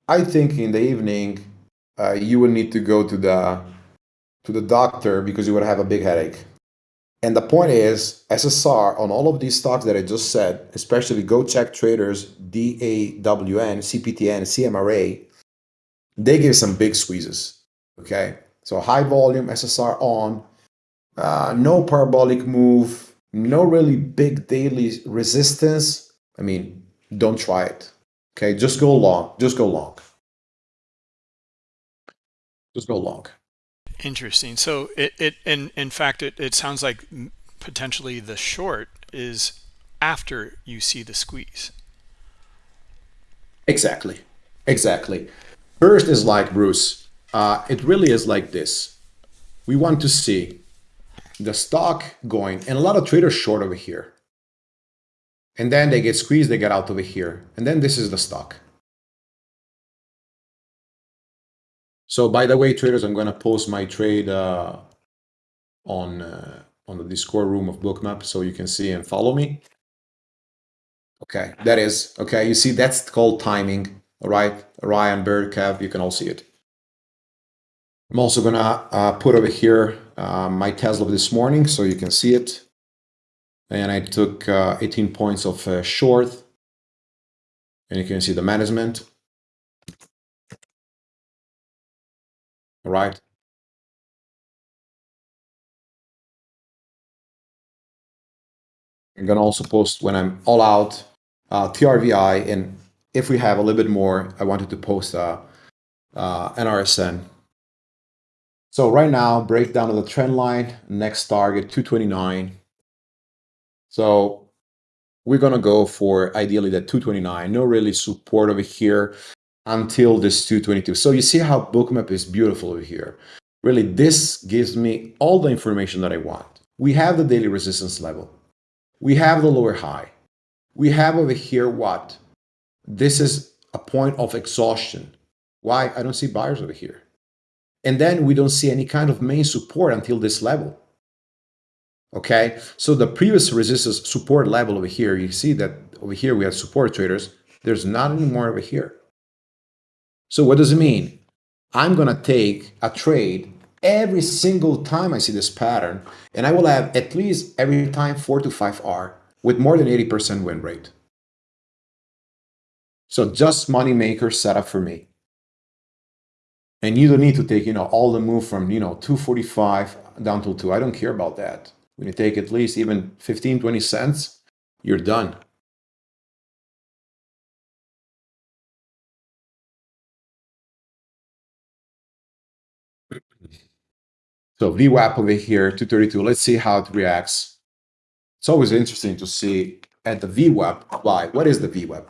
I think in the evening uh, you would need to go to the to the doctor because you would have a big headache. And the point is, SSR on all of these stocks that I just said, especially Go Check Traders, DAWN, CPTN, CMRA, they give some big squeezes. Okay, so high volume SSR on, uh, no parabolic move, no really big daily resistance. I mean, don't try it. Okay, just go long. Just go long. Just go long. Interesting. So it, it in, in fact, it, it sounds like potentially the short is after you see the squeeze. Exactly. Exactly. First is like Bruce. Uh, it really is like this. We want to see the stock going, and a lot of traders short over here. And then they get squeezed, they get out over here. And then this is the stock. So by the way, traders, I'm going to post my trade uh, on uh, on the Discord room of Bookmap so you can see and follow me. Okay, that is okay. You see, that's called timing. All right, Ryan Bird Kev, you can all see it. I'm also gonna uh, put over here uh, my Tesla this morning so you can see it. And I took uh, 18 points of uh, short, and you can see the management. All right. I'm gonna also post when I'm all out uh, TRVI, and if we have a little bit more, I wanted to post uh, uh, an RSN. So right now, breakdown of the trend line, next target 229. So we're gonna go for ideally that 229. No really support over here until this 222. So you see how bookmap is beautiful over here. Really, this gives me all the information that I want. We have the daily resistance level. We have the lower high. We have over here what? This is a point of exhaustion. Why? I don't see buyers over here. And then we don't see any kind of main support until this level. Okay, so the previous resistance support level over here, you see that over here we have support traders. There's not anymore over here. So what does it mean? I'm going to take a trade every single time I see this pattern, and I will have at least every time 4 to 5R with more than 80% win rate. So just money maker setup for me. And you don't need to take, you know, all the move from, you know, 245 down to 2. I don't care about that. When you take at least even 15, 20 cents, you're done. So VWAP over here, 232. Let's see how it reacts. It's always interesting to see at the VWAP. Why? What is the VWAP?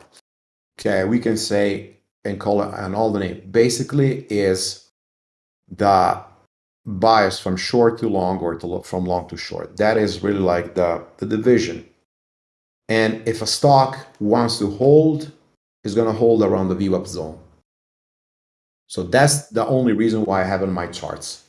Okay, we can say and call it an name. Basically, is the bias from short to long or to, look from long to short. That is really like the, the division. And if a stock wants to hold, it's going to hold around the VWAP zone. So that's the only reason why I have it in my charts.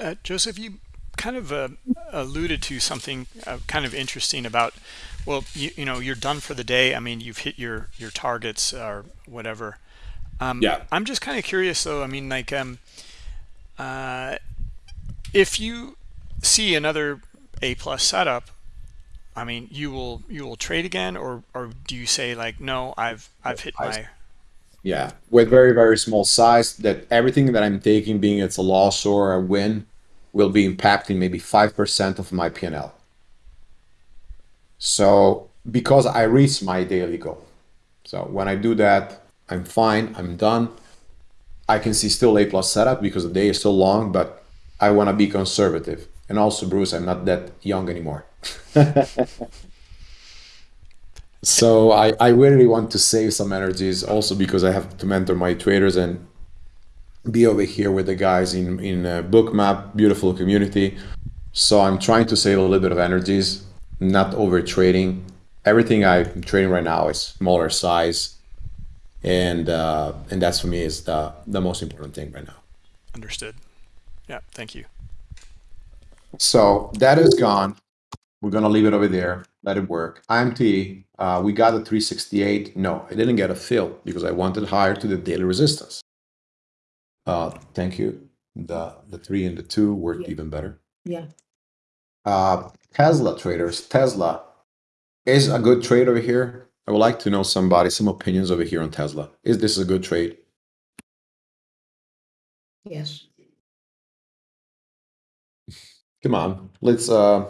Uh, Joseph, you kind of uh, alluded to something uh, kind of interesting about, well, you, you know, you're done for the day. I mean, you've hit your your targets or whatever. Um, yeah. I'm just kind of curious though. I mean, like, um, uh, if you see another A plus setup, I mean, you will you will trade again, or or do you say like, no, I've I've hit my yeah, with very, very small size, that everything that I'm taking, being it's a loss or a win, will be impacting maybe 5% of my P&L. So because I reach my daily goal. So when I do that, I'm fine, I'm done. I can see still A plus setup because the day is so long, but I want to be conservative. And also, Bruce, I'm not that young anymore. so I, I really want to save some energies also because I have to mentor my traders and be over here with the guys in in uh, bookmap beautiful community. So i'm trying to save a little bit of energies not over trading everything i'm trading right now is smaller size and uh, and that's for me is the the most important thing right now. Understood. Yeah thank you. So that is gone. We're gonna leave it over there let it work imt uh, we got a 368 no i didn't get a fill because i wanted higher to the daily resistance uh, thank you. The the three and the two worked Yeah. even better. Yeah. Uh, Tesla traders. Tesla is a good trade over here. I would like to know somebody some opinions over here on Tesla. Is this a good trade? Yes. Come on, let's uh,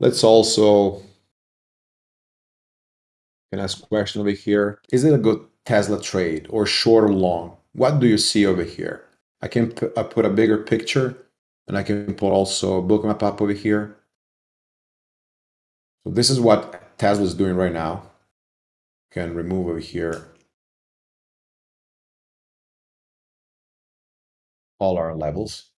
let's also can ask question over here. Is it a good Tesla trade or short or long? What do you see over here? I can put, I put a bigger picture and I can put also a bookmap up over here. So this is what Tesla is doing right now. Can remove over here all our levels.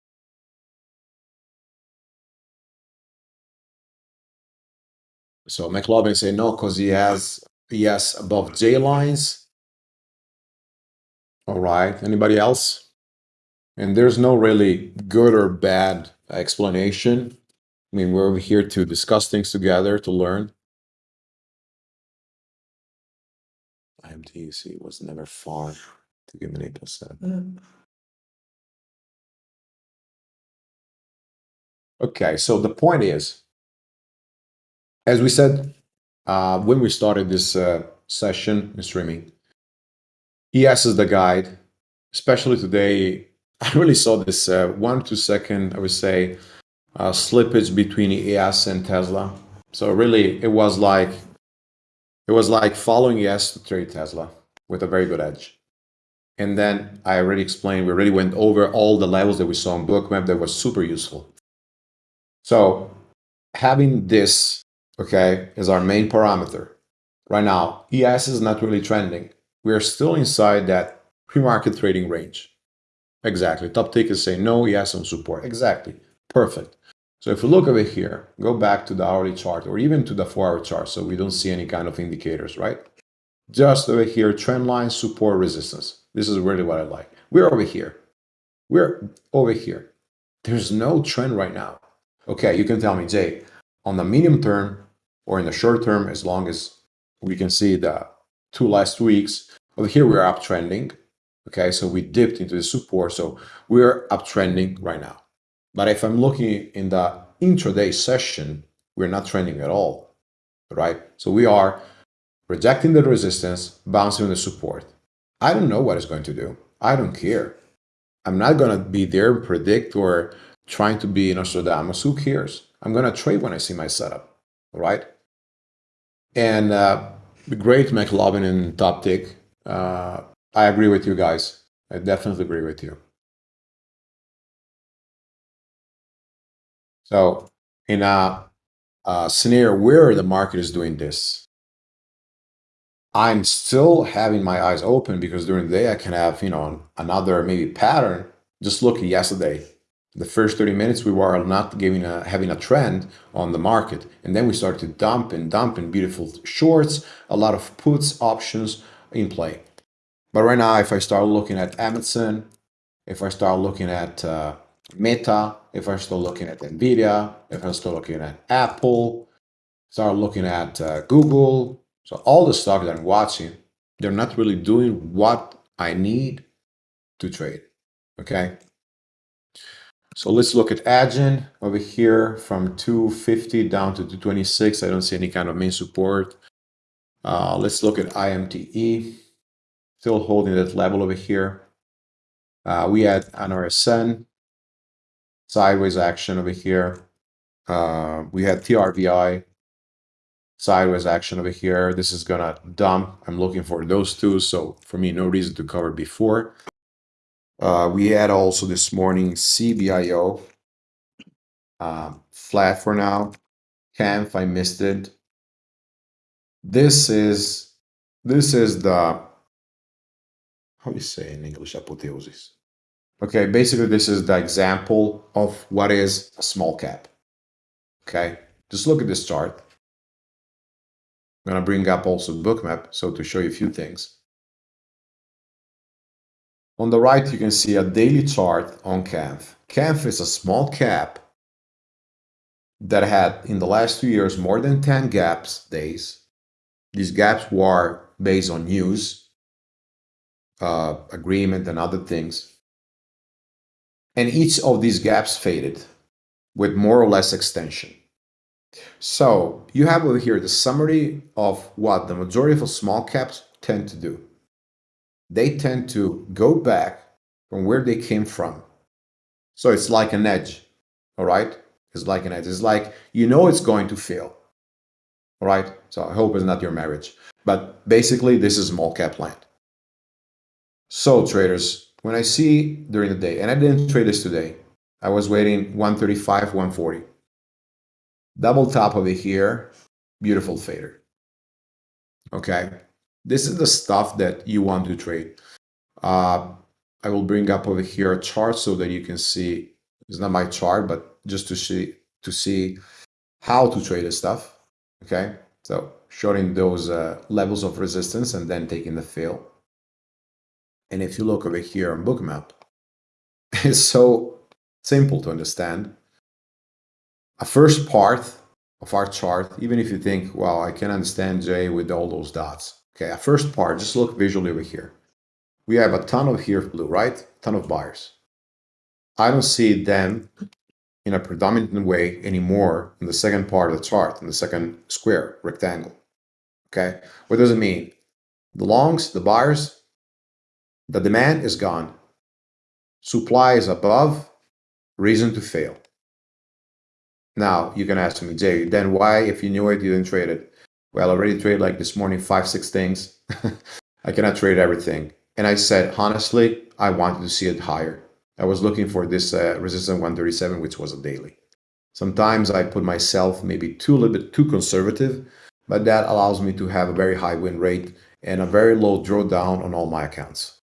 So McLovin say no because he has yes above J lines. All right. Anybody else? And there's no really good or bad explanation. I mean, we're over here to discuss things together to learn. IMTE was never far to give me an 8%. Mm. Okay, so the point is, as we said uh, when we started this uh, session in streaming, ES is the guide. Especially today, I really saw this uh, one two second, I would say, uh, slippage between ES and Tesla. So really, it was like it was like following ES to trade Tesla with a very good edge. And then I already explained, we already went over all the levels that we saw on Bookmap that was super useful. So having this, okay, is our main parameter. Right now, ES is not really trending. We are still inside that pre-market trading range. Exactly. Top tick say no, ES on support. Exactly. Perfect. So if we look over here, go back to the hourly chart or even to the four-hour chart so we don't see any kind of indicators, right? Just over here, trend line, support, resistance. This is really what I like. We're over here. We're over here. There's no trend right now. Okay, you can tell me, Jay, on the medium term or in the short term, as long as we can see the two last weeks, over here we're uptrending. Okay, so we dipped into the support, so we're uptrending right now. But if I'm looking in the intraday session, we're not trending at all, right? So we are rejecting the resistance, bouncing the support. I don't know what it's going to do. I don't care. I'm not going to be there, and predict, or trying to be Nostradamus. Who cares? I'm going to trade when I see my setup, all right? And uh, great McLovin and Top Tick, uh, I agree with you guys. I definitely agree with you. So in a, a scenario where the market is doing this, I'm still having my eyes open because during the day I can have, you know, another maybe pattern. Just look at yesterday. The first 30 minutes we were not giving a, having a trend on the market. And then we started to dump and dump in beautiful shorts, a lot of puts options in play. But right now, if I start looking at Amazon, if I start looking at uh, Meta, if I start looking at NVIDIA, if I start looking at Apple, start looking at uh, Google. So all the stocks that I'm watching, they're not really doing what I need to trade. Okay. So let's look at Adyen over here from 250 down to 226. I don't see any kind of main support. Uh, let's look at IMTE, still holding that level over here. Uh, we had an RSN, sideways action over here. Uh, we had TRVI, sideways action over here. This is gonna dump. I'm looking for those two. So for me, no reason to cover before. Uh, we had also this morning CBIO, um, flat for now. Canf, I missed it. This is this is the how do you say in English apotheosis? Okay, basically this is the example of what is a small cap. Okay, just look at this chart. I'm gonna bring up also bookmap so to show you a few things. On the right, you can see a daily chart on Canf. Canf is a small cap that had in the last two years more than 10 gaps days. These gaps were based on news, uh, agreement, and other things. And each of these gaps faded with more or less extension. So you have over here the summary of what the majority of small caps tend to do they tend to go back from where they came from. So it's like an edge, all right? It's like an edge. It's like you know it's going to fail, all right? So I hope it's not your marriage. But basically, this is small cap land. So traders, when I see during the day, and I didn't trade this today, I was waiting 135, 140. Double top over here, beautiful fader. Okay, this is the stuff that you want to trade. Uh, I will bring up over here a chart so that you can see, it's not my chart, but just to see, to see how to trade this stuff. Okay, so showing those uh, levels of resistance and then taking the fill. And if you look over here on Bookmap, it's so simple to understand. A first part of our chart, even if you think, well, I can understand Jay with all those dots. Okay, first part, just look visually over here. We have a ton of here blue, right? ton of buyers. I don't see them in a predominant way anymore in the second part of the chart, in the second square, rectangle. Okay, what does it mean? The longs, the buyers, the demand is gone. Supply is above, reason to fail. Now, you can ask me, Jay, then why, if you knew it, you didn't trade it? Well, I already traded like this morning five, six things. I cannot trade everything. And I said, honestly, I wanted to see it higher. I was looking for this uh, resistance 137, which was a daily. Sometimes I put myself maybe too a little bit too conservative, but that allows me to have a very high win rate and a very low drawdown on all my accounts.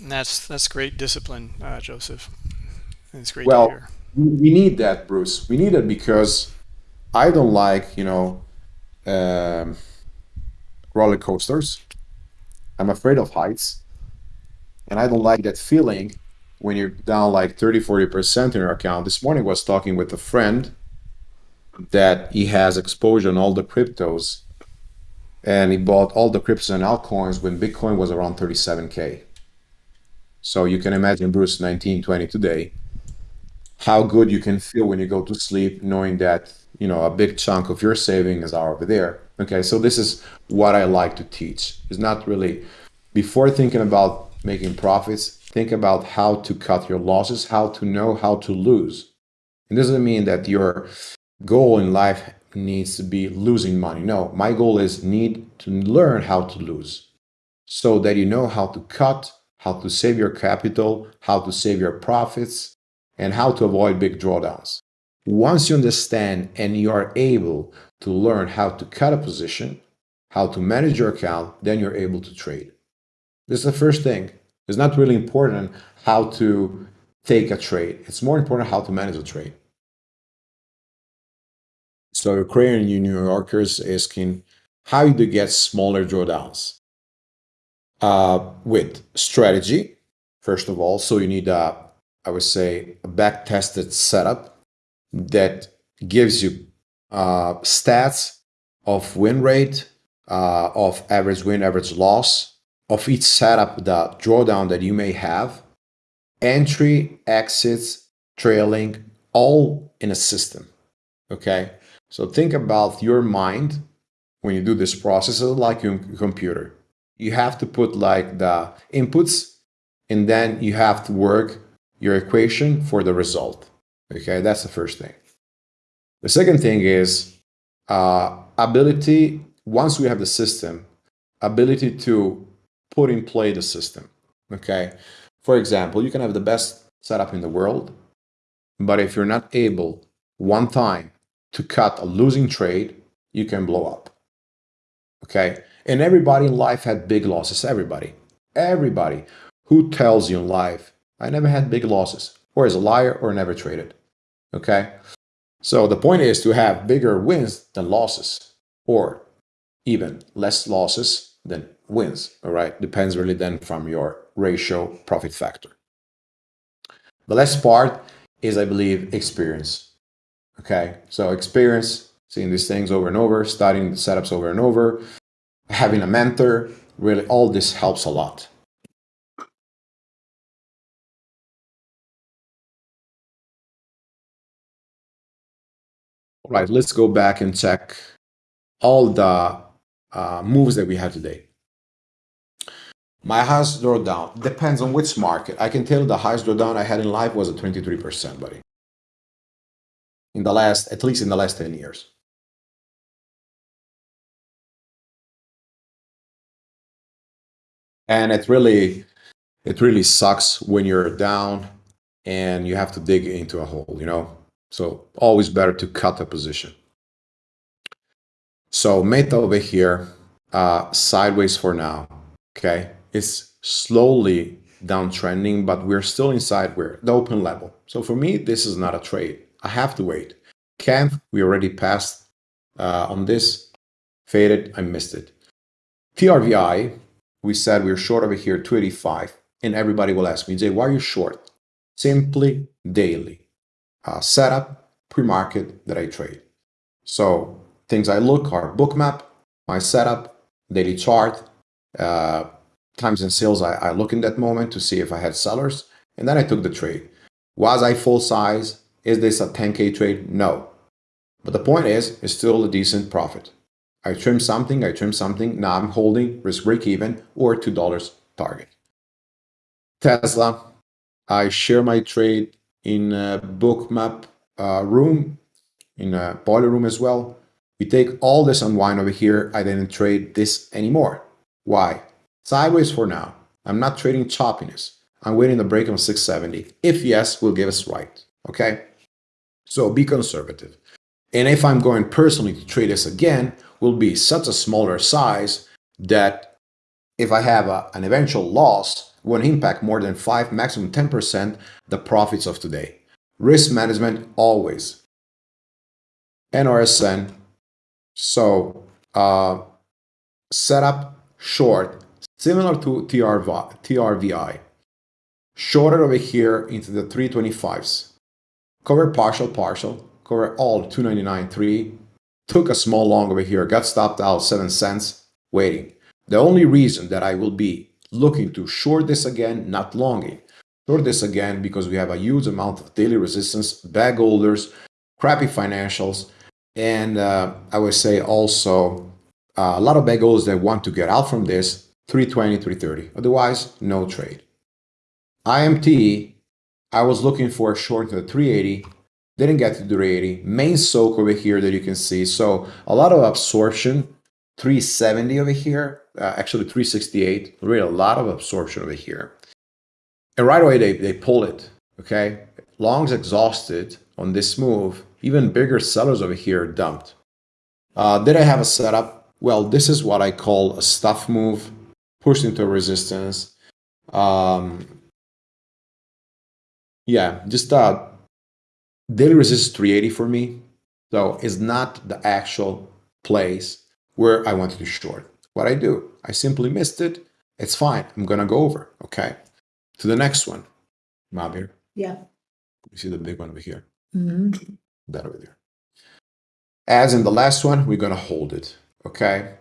That's that's great discipline, uh, Joseph. It's great well. We need that, Bruce. We need it because I don't like, you know, um, roller coasters. I'm afraid of heights. And I don't like that feeling when you're down like 30, 40% in your account. This morning I was talking with a friend that he has exposure on all the cryptos and he bought all the cryptos and altcoins when Bitcoin was around 37K. So you can imagine Bruce 1920 today how good you can feel when you go to sleep knowing that you know a big chunk of your savings are over there. Okay so this is what i like to teach. It's not really before thinking about making profits think about how to cut your losses how to know how to lose. It doesn't mean that your goal in life needs to be losing money. No my goal is need to learn how to lose so that you know how to cut how to save your capital how to save your profits and how to avoid big drawdowns. Once you understand and you are able to learn how to cut a position, how to manage your account, then you're able to trade. This is the first thing. It's not really important how to take a trade. It's more important how to manage a trade. So Ukrainian New Yorkers asking, how do you get smaller drawdowns? uh, with strategy, first of all. So you need a, I would say, a back-tested setup that gives you uh, stats of win rate, uh, of average win, average loss, of each setup, the drawdown that you may have, entry, exits, trailing, all in a system. Okay. So think about your mind when you do this process like your computer. You have to put like the inputs and then you have to work your equation for the result. Okay, that's the first thing. The second thing is uh, ability, once we have the system, ability to put in play the system. Okay, for example, you can have the best setup in the world, but if you're not able one time to cut a losing trade, you can blow up. Okay. And everybody in life had big losses. Everybody. Everybody who tells you in life, I never had big losses, or as a liar or never traded. Okay. So the point is to have bigger wins than losses, or even less losses than wins. All right. Depends really then from your ratio profit factor. The last part is, I believe, experience. Okay, so experience, seeing these things over and over, studying the setups over and over, having a mentor, really all this helps a lot. Right, let's go back and check all the uh, moves that we had today. My highest drawdown depends on which market. I can tell the highest drawdown I had in life was a 23%, buddy in the last, at least in the last 10 years. And it really, it really sucks when you're down and you have to dig into a hole, you know? So always better to cut a position. So meta over here, uh, sideways for now, okay? It's slowly downtrending, but we're still inside where the open level. So for me, this is not a trade. I have to wait. Canth, we already passed uh, on this. Faded, I missed it. TRVI, we said we are short over here, 285. And everybody will ask me, Jay, why are you short? Simply daily. Uh, setup, pre-market that I trade. So things I look are bookmap, my setup, daily chart, uh, times and sales I, I look in that moment to see if I had sellers. And then I took the trade. Was I full size? Is this a 10K trade? No. But the point is, it's still a decent profit. I trim something, I trim something, now I'm holding risk break even or $2 target. Tesla, I share my trade in a Bookmap uh, room, in a boiler room as well. We take all this unwind over here, I didn't trade this anymore. Why? Sideways for now. I'm not trading choppiness. I'm waiting the break on 670. If yes, we'll give us right. Okay? So be conservative. And if I'm going personally to trade this again, will be such a smaller size that if I have a, an eventual loss, won't impact more than 5, maximum 10% the profits of today. Risk management always. NRSN. So uh, setup short, similar to TRV, TRVI. Shorter over here into the 325s. Cover partial, partial, cover all 299.3, took a small long over here, got stopped out 7 cents, waiting. The only reason that I will be looking to short this again, not longing, short this again because we have a huge amount of daily resistance, bag holders, crappy financials, and uh, I would say also uh, a lot of bag holders that want to get out from this 320, 330. Otherwise, no trade. IMTE I was looking for a short to the 380, didn't get to the 380. Main soak over here that you can see. So a lot of absorption, 370 over here, uh, actually 368, really a lot of absorption over here. And right away they, they pull it, okay? Longs exhausted on this move, even bigger sellers over here dumped. Uh, did I have a setup? Well, this is what I call a stuff move, pushed into resistance. Um, yeah, just uh, daily resistance 380 for me. So it's not the actual place where I wanted to short. What I do, I simply missed it, It's fine. I'm gonna go over. Okay. To the next one. Mabir. Yeah. You see the big one over here. hmm That over there. As in the last one, we're gonna hold it. Okay.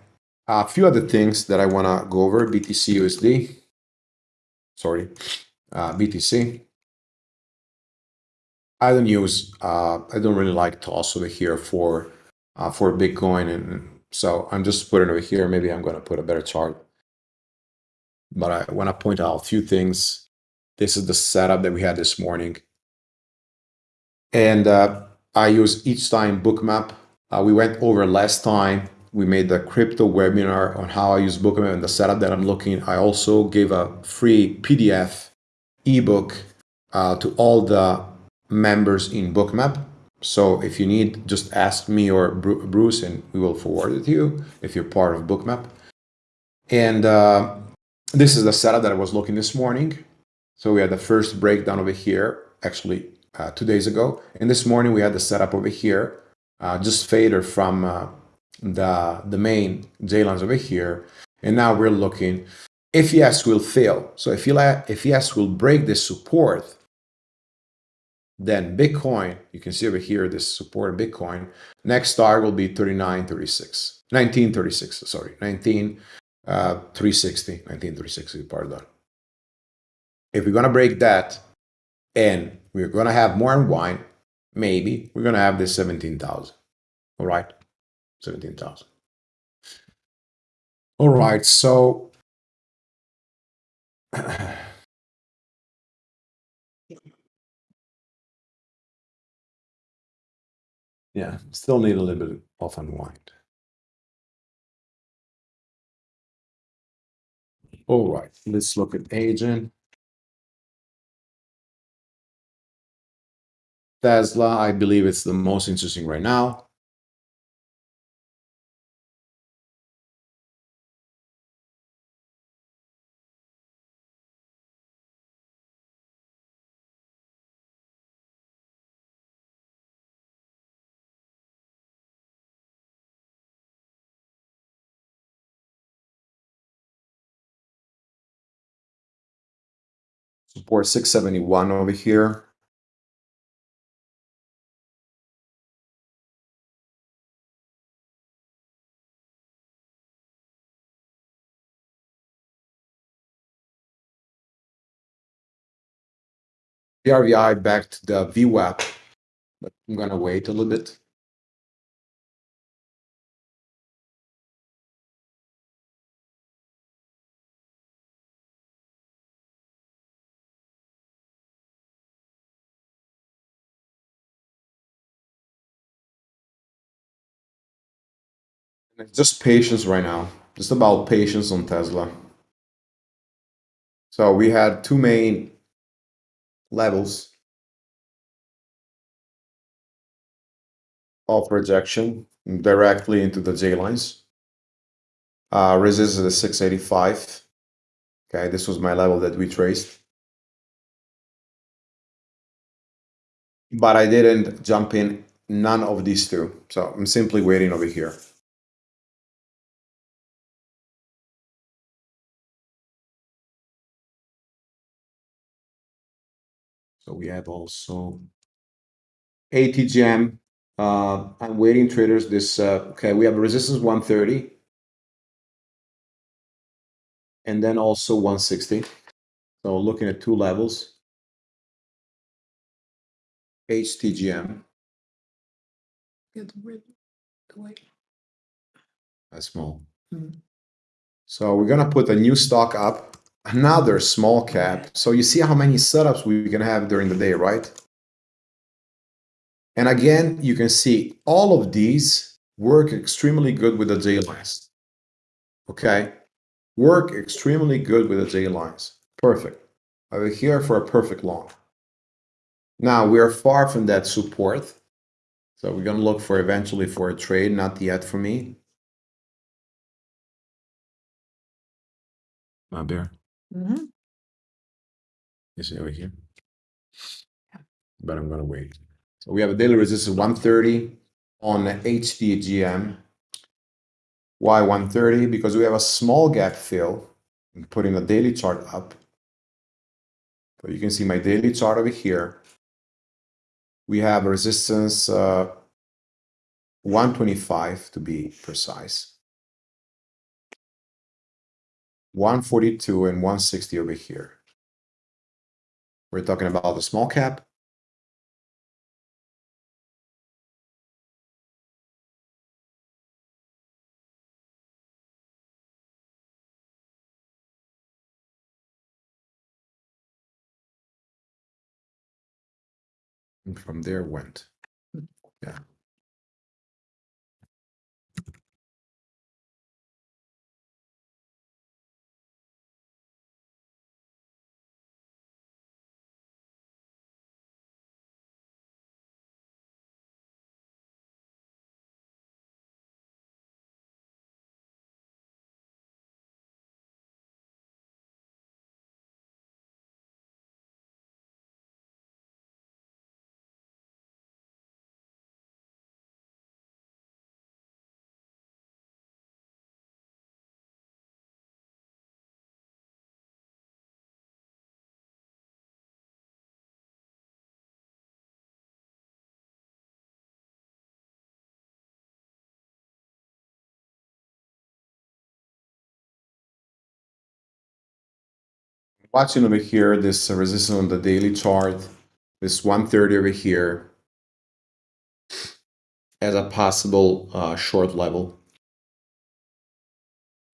A few other things that I wanna go over. BTC USD. Sorry. Uh, BTC. I don't use. Uh, I don't really like toss over here for uh, for Bitcoin, and so I'm just putting over here. Maybe I'm gonna put a better chart. But I want to point out a few things. This is the setup that we had this morning. And uh, I use each time bookmap. Uh, we went over last time. We made the crypto webinar on how I use bookmap and the setup that I'm looking. I also gave a free PDF ebook uh, to all the members in bookmap. So if you need, just ask me or Bruce, and we will forward it to you if you're part of bookmap. And uh, this is the setup that I was looking this morning. So we had the first breakdown over here, actually uh, two days ago. And this morning we had the setup over here, uh, just fader from uh, the, the main J lines over here. And now we're looking if yes will fail. So if, if yes will break this support, then Bitcoin, you can see over here this support of Bitcoin. Next target will be 3936, 1936, sorry, 19 uh, 360, 1960, pardon. If we're going to break that and we're going to have more unwind, maybe we're going to have this 17,000. All right. 17,000. All right. So yeah, still need a little bit of unwind. All right, let's look at agent. Tesla, I believe it's the most interesting right now. Support 671 over here. RVI back to the VWAP, but I'm gonna wait a little bit. Just patience right now. Just about patience on Tesla. So we had two main levels of rejection directly into the J lines. Uh, resistance is 685. Okay, this was my level that we traced. But I didn't jump in none of these two. So I'm simply waiting over here. We have also ATGM. Uh, I'm waiting traders. This uh, okay. We have resistance 130, and then also 160. So looking at two levels. ATGM. Get rid away. That's small. Mhm. So we're gonna put a new stock up another small cap. So you see how many setups we can have during the day, right? And again, you can see all of these work extremely good with the J lines. Okay, work extremely good with the J lines. Perfect. Over here for a perfect long. Now we are far from that support. So we're gonna look for eventually for a trade, not yet for me. My bear. Hmm You see over here? But I'm gonna wait. So we have a daily resistance 130 on ATGM. Why 130? Because we have a small gap fill I'm putting a daily chart up. So you can see my daily chart over here. We have a resistance uh, 125 to be precise. 142 and 160 over here. We're talking about the small cap. And from there went. Yeah. Watching over here this resistance on the daily chart, this 130 over here as a possible uh, short level.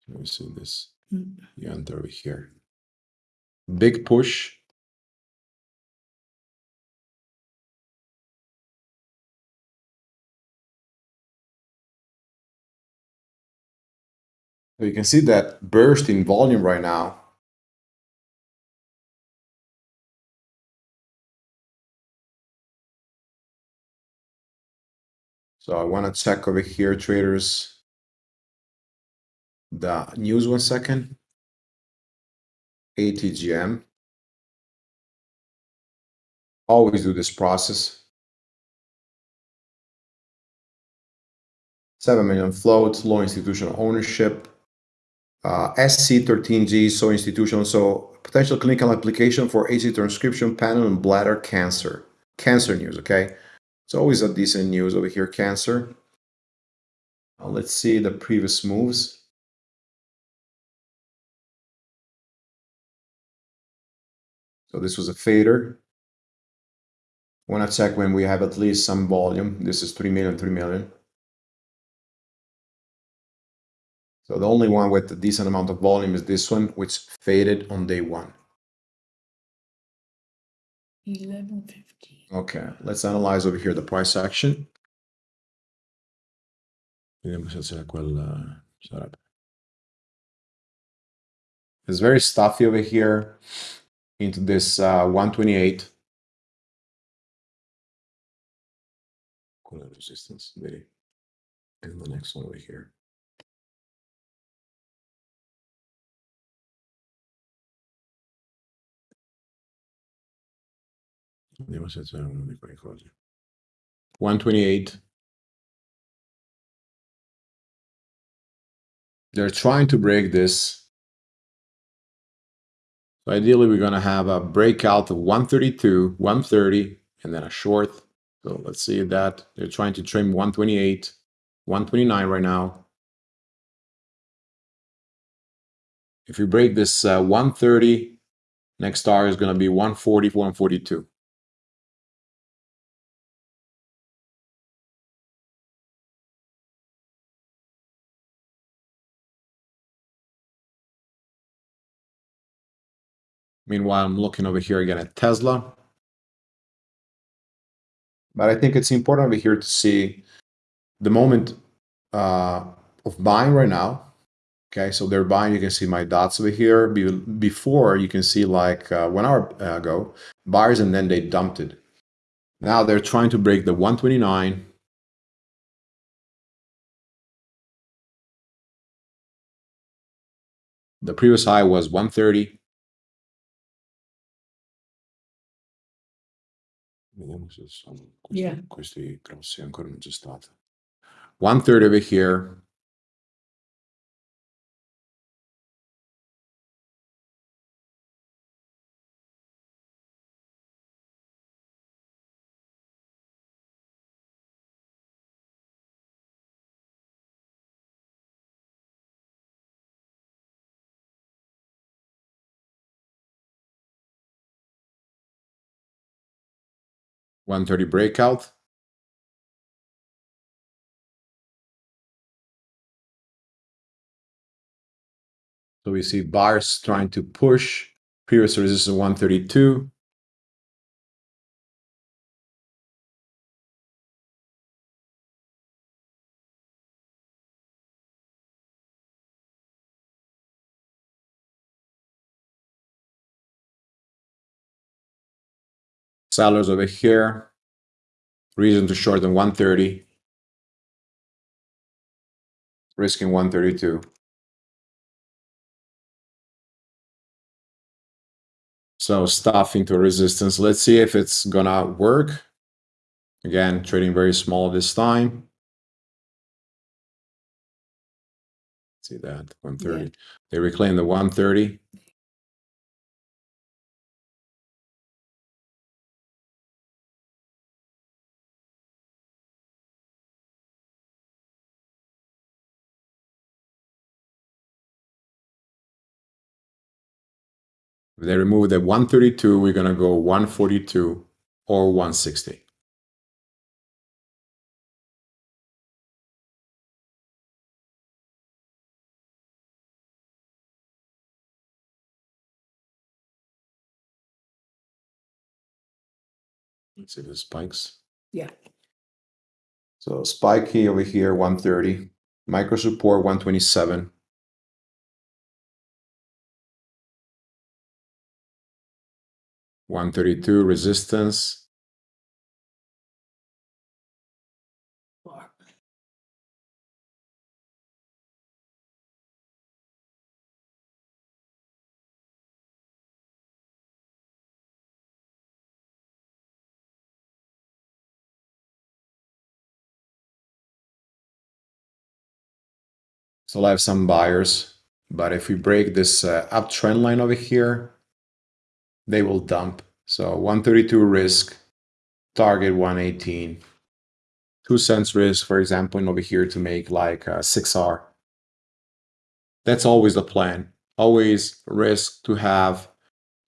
Let me see this. Mm. You over here. Big push. So you can see that burst in volume right now So I want to check over here, traders, the news one second. ATGM. Always do this process. 7 million float, low institutional ownership. Uh, SC13G, so institutional, so potential clinical application for AC transcription panel and bladder cancer. Cancer news, okay? It's always a decent news over here, Cancer. Now let's see the previous moves. So this was a fader. Want to check when we have at least some volume. This is 3 million, 3 million. So the only one with a decent amount of volume is this one, which faded on day one. Eleven fifty. Okay, let's analyze over here the price action. Vediamo se c'è quel. It's very stuffy over here into this uh, 128. Qual resistance? Vedi? And the next one over here. 128. They're trying to break this. So ideally, we're going to have a breakout of 132, 130, and then a short. So let's see that. They're trying to trim 128, 129 right now. If we break this uh, 130, next target is going to be 140, 142. Meanwhile, I'm looking over here again at Tesla. But I think it's important over here to see the moment uh, of buying right now. Okay, so they're buying. You can see my dots over here. Be before, you can see like uh, one hour ago, buyers, and then they dumped it. Now they're trying to break the 129. The previous high was 130. Vediamo se sono questi, Yeah. questi grossi ancora non c'è stato. One third over here. 130 breakout. So we see buyers trying to push previous resistance 132. Sellers over here. Reason to short in 130. Risking 132. So stuff into resistance. Let's see if it's gonna work. Again, trading very small this time. See that 130. Yeah. They reclaim the 130. They remove the 132, we're gonna go 142 or 160. Let's see the spikes. Yeah. So spike key over here, 130. Micro support 127. One thirty-two resistance. Four. So I have some buyers, but if we break this uh, uptrend line over here, they will dump. So 132 risk, target 118. Two cents risk, for example, and over here to make like uh, a 6R. That's always the plan. Always risk to have,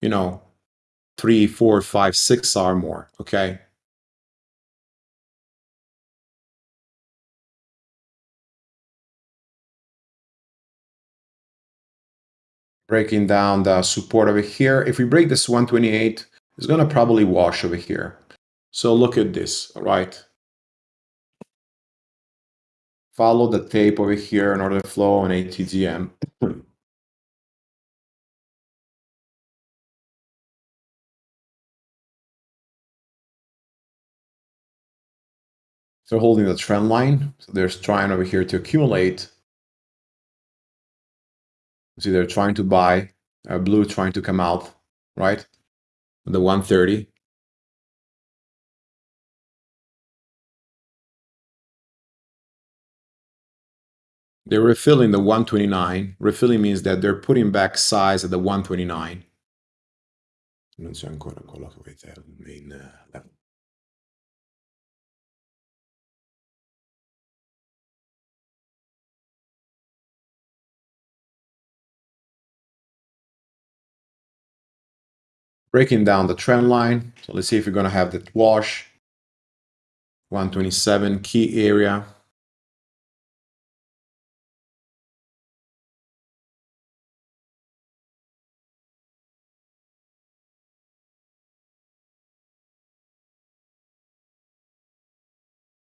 you know, three, four, five, six R more. Okay. Breaking down the support over here. If we break this 128, it's going to probably wash over here. So look at this, all right? Follow the tape over here in order to flow on ATGM. They're holding the trend line. So they're trying over here to accumulate See, they're trying to buy, uh, blue trying to come out, right? The 130. They're refilling the 129. Refilling means that they're putting back size at the 129. Non so ancora quello che avete al main level. Breaking down the trend line. So let's see if we're going to have that wash. 127 key area.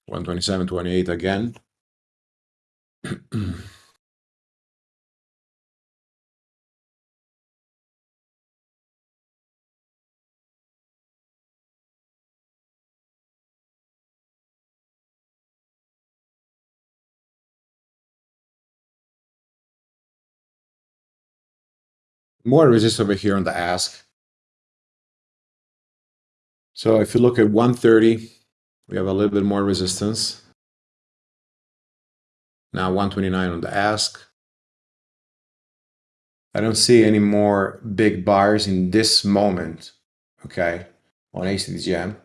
One twenty-seven, twenty-eight again. more resist over here on the ask. So if you look at 130, we have a little bit more resistance. Now 129 on the ask. I don't see any more big buyers in this moment, okay, on ATGM.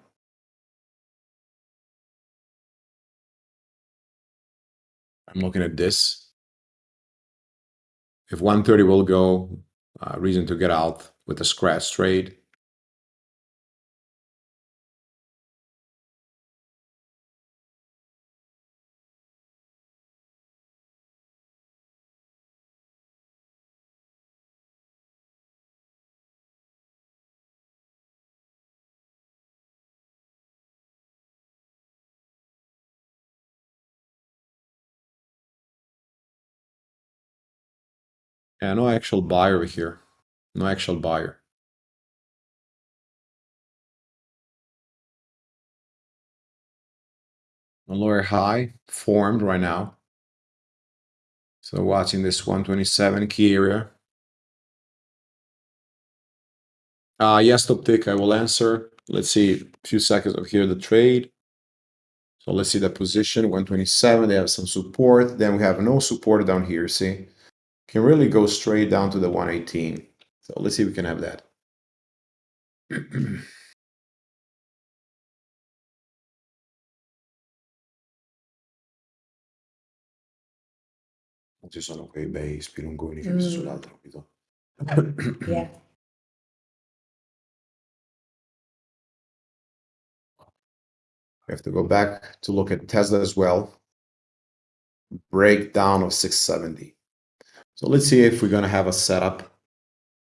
I'm looking at this. If 130 will go, uh, reason to get out with a scratch trade. Yeah, no actual buyer here. No actual buyer. A lower high formed right now. So watching this 127 key area. Uh, yes, top tick, I will answer. Let's see a few seconds of here, the trade. So let's see the position, 127, they have some support. Then we have no support down here, see? Can really go straight down to the 118. So let's see if we can have that. Ci sono quei bei spilungoni che visto Mm. sull'altro, capito? Yeah. We have to go back to look at Tesla as well. Breakdown of 670. So let's see if we're going to have a setup.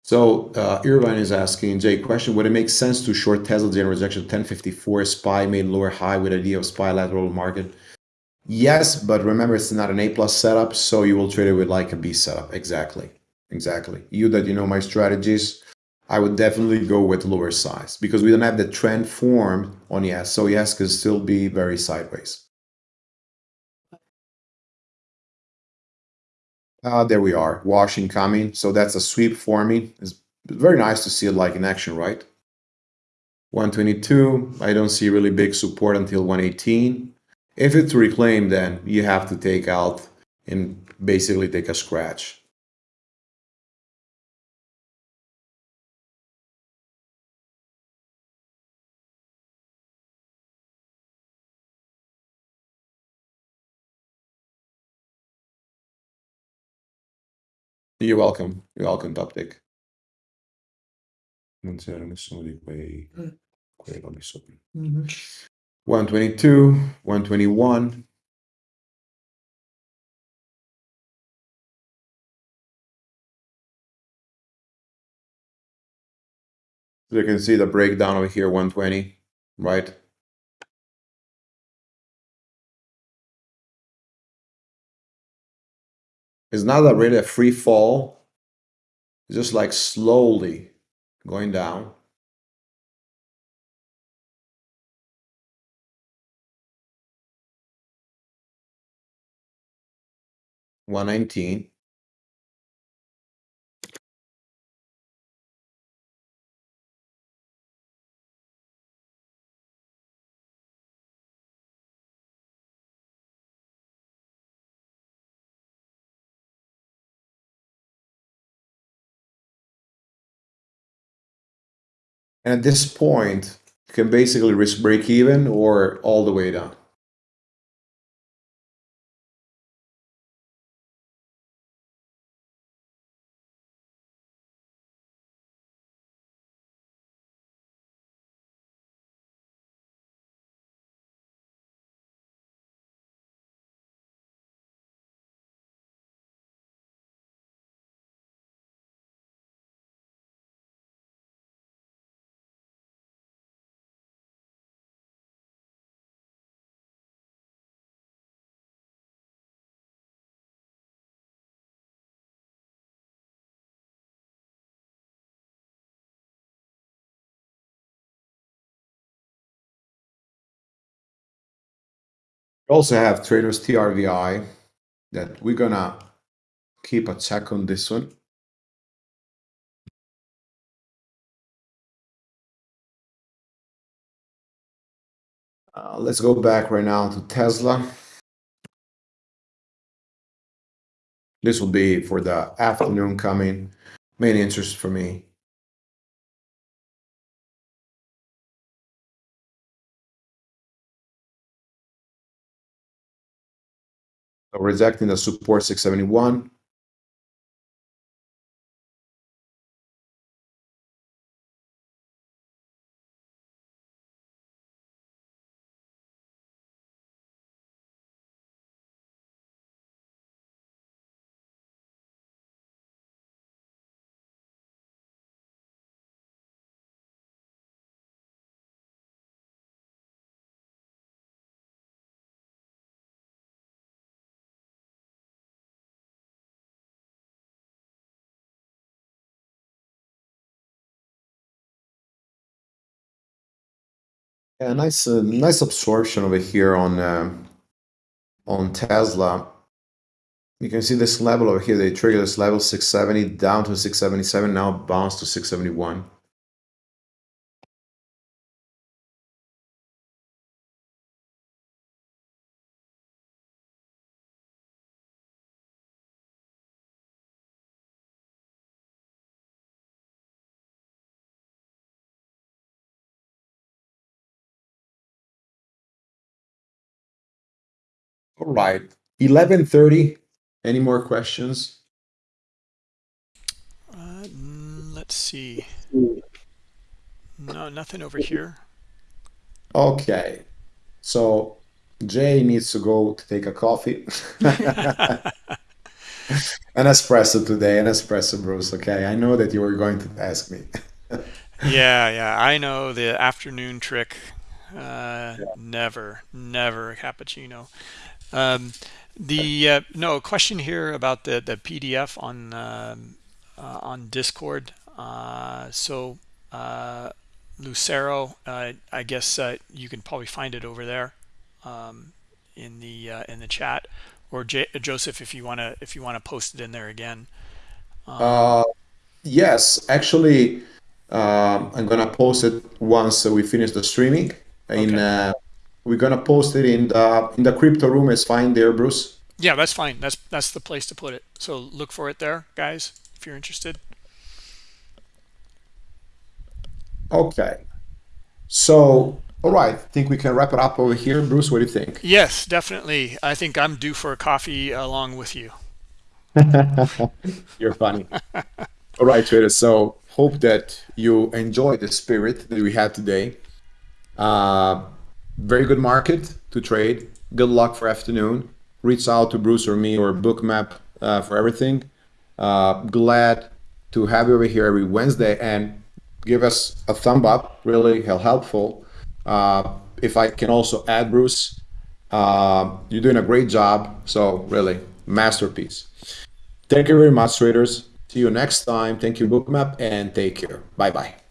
So uh, Irvine is asking, Jay, question, would it make sense to short Tesla during rejection 1054 SPY made lower high with idea of SPY lateral market? Yes, but remember it's not an A plus setup, so you will trade it with like a B setup. Exactly. Exactly. You that you know my strategies, I would definitely go with lower size because we don't have the trend formed on ES. So ES can still be very sideways. Uh, there we are, washing coming. So that's a sweep forming. It's very nice to see it like in action, right? 122, I don't see really big support until 118. If it's reclaimed, then you have to take out and basically take a scratch. You're welcome. You're welcome, Toptic. Non c'era nessuno di quei, Mm. quei robi sopra. Mhm. 122, 121. So you can see the breakdown over here, 120, right? It's not a really a free fall. It's just like slowly going down. One nineteen. And at this point, you can basically risk break even or all the way down. Also have traders TRVI that we're gonna keep a check on this one. Uh, let's go back right now to Tesla. This will be for the afternoon coming. Main interest for me. Rejecting the support 671. Yeah, nice, uh, nice absorption over here on um, on Tesla. You can see this level over here. They trigger this level 670 down to 677. Now bounce to 671. All right, 11:30. Any more questions? Uh, let's see. No, nothing over here. Okay, so Jay needs to go to take a coffee. an espresso today, an espresso, Bruce. Okay, I know that you were going to ask me. yeah, yeah, I know the afternoon trick. Uh, Yeah. never, never a cappuccino. Um, the uh, no question here about the the PDF on um, uh, on Discord. Uh, so uh, Lucero, uh, I guess uh, you can probably find it over there um, in the uh, in the chat, or J Joseph if you wanna if you wanna post it in there again. Uh, yes, actually, um, I'm gonna post it once we finish the streaming. In Okay. uh, we're gonna post it in the in the crypto room. It's fine there, Bruce. Yeah, that's fine. That's that's the place to put it. So look for it there, guys, if you're interested. Okay. So, all right. I think we can wrap it up over here, Bruce. What do you think? Yes, definitely. I think I'm due for a coffee along with you. You're funny. All right, Twitter. So hope that you enjoy the spirit that we had today. Uh, very good market to trade. Good luck for afternoon. Reach out to Bruce or me or Bookmap uh, for everything. Uh, glad to have you over here every Wednesday and give us a thumb up. Really helpful. Uh, if I can also add Bruce, uh, you're doing a great job. So really masterpiece. Thank you very much, traders. See you next time. Thank you, Bookmap, and take care. Bye bye.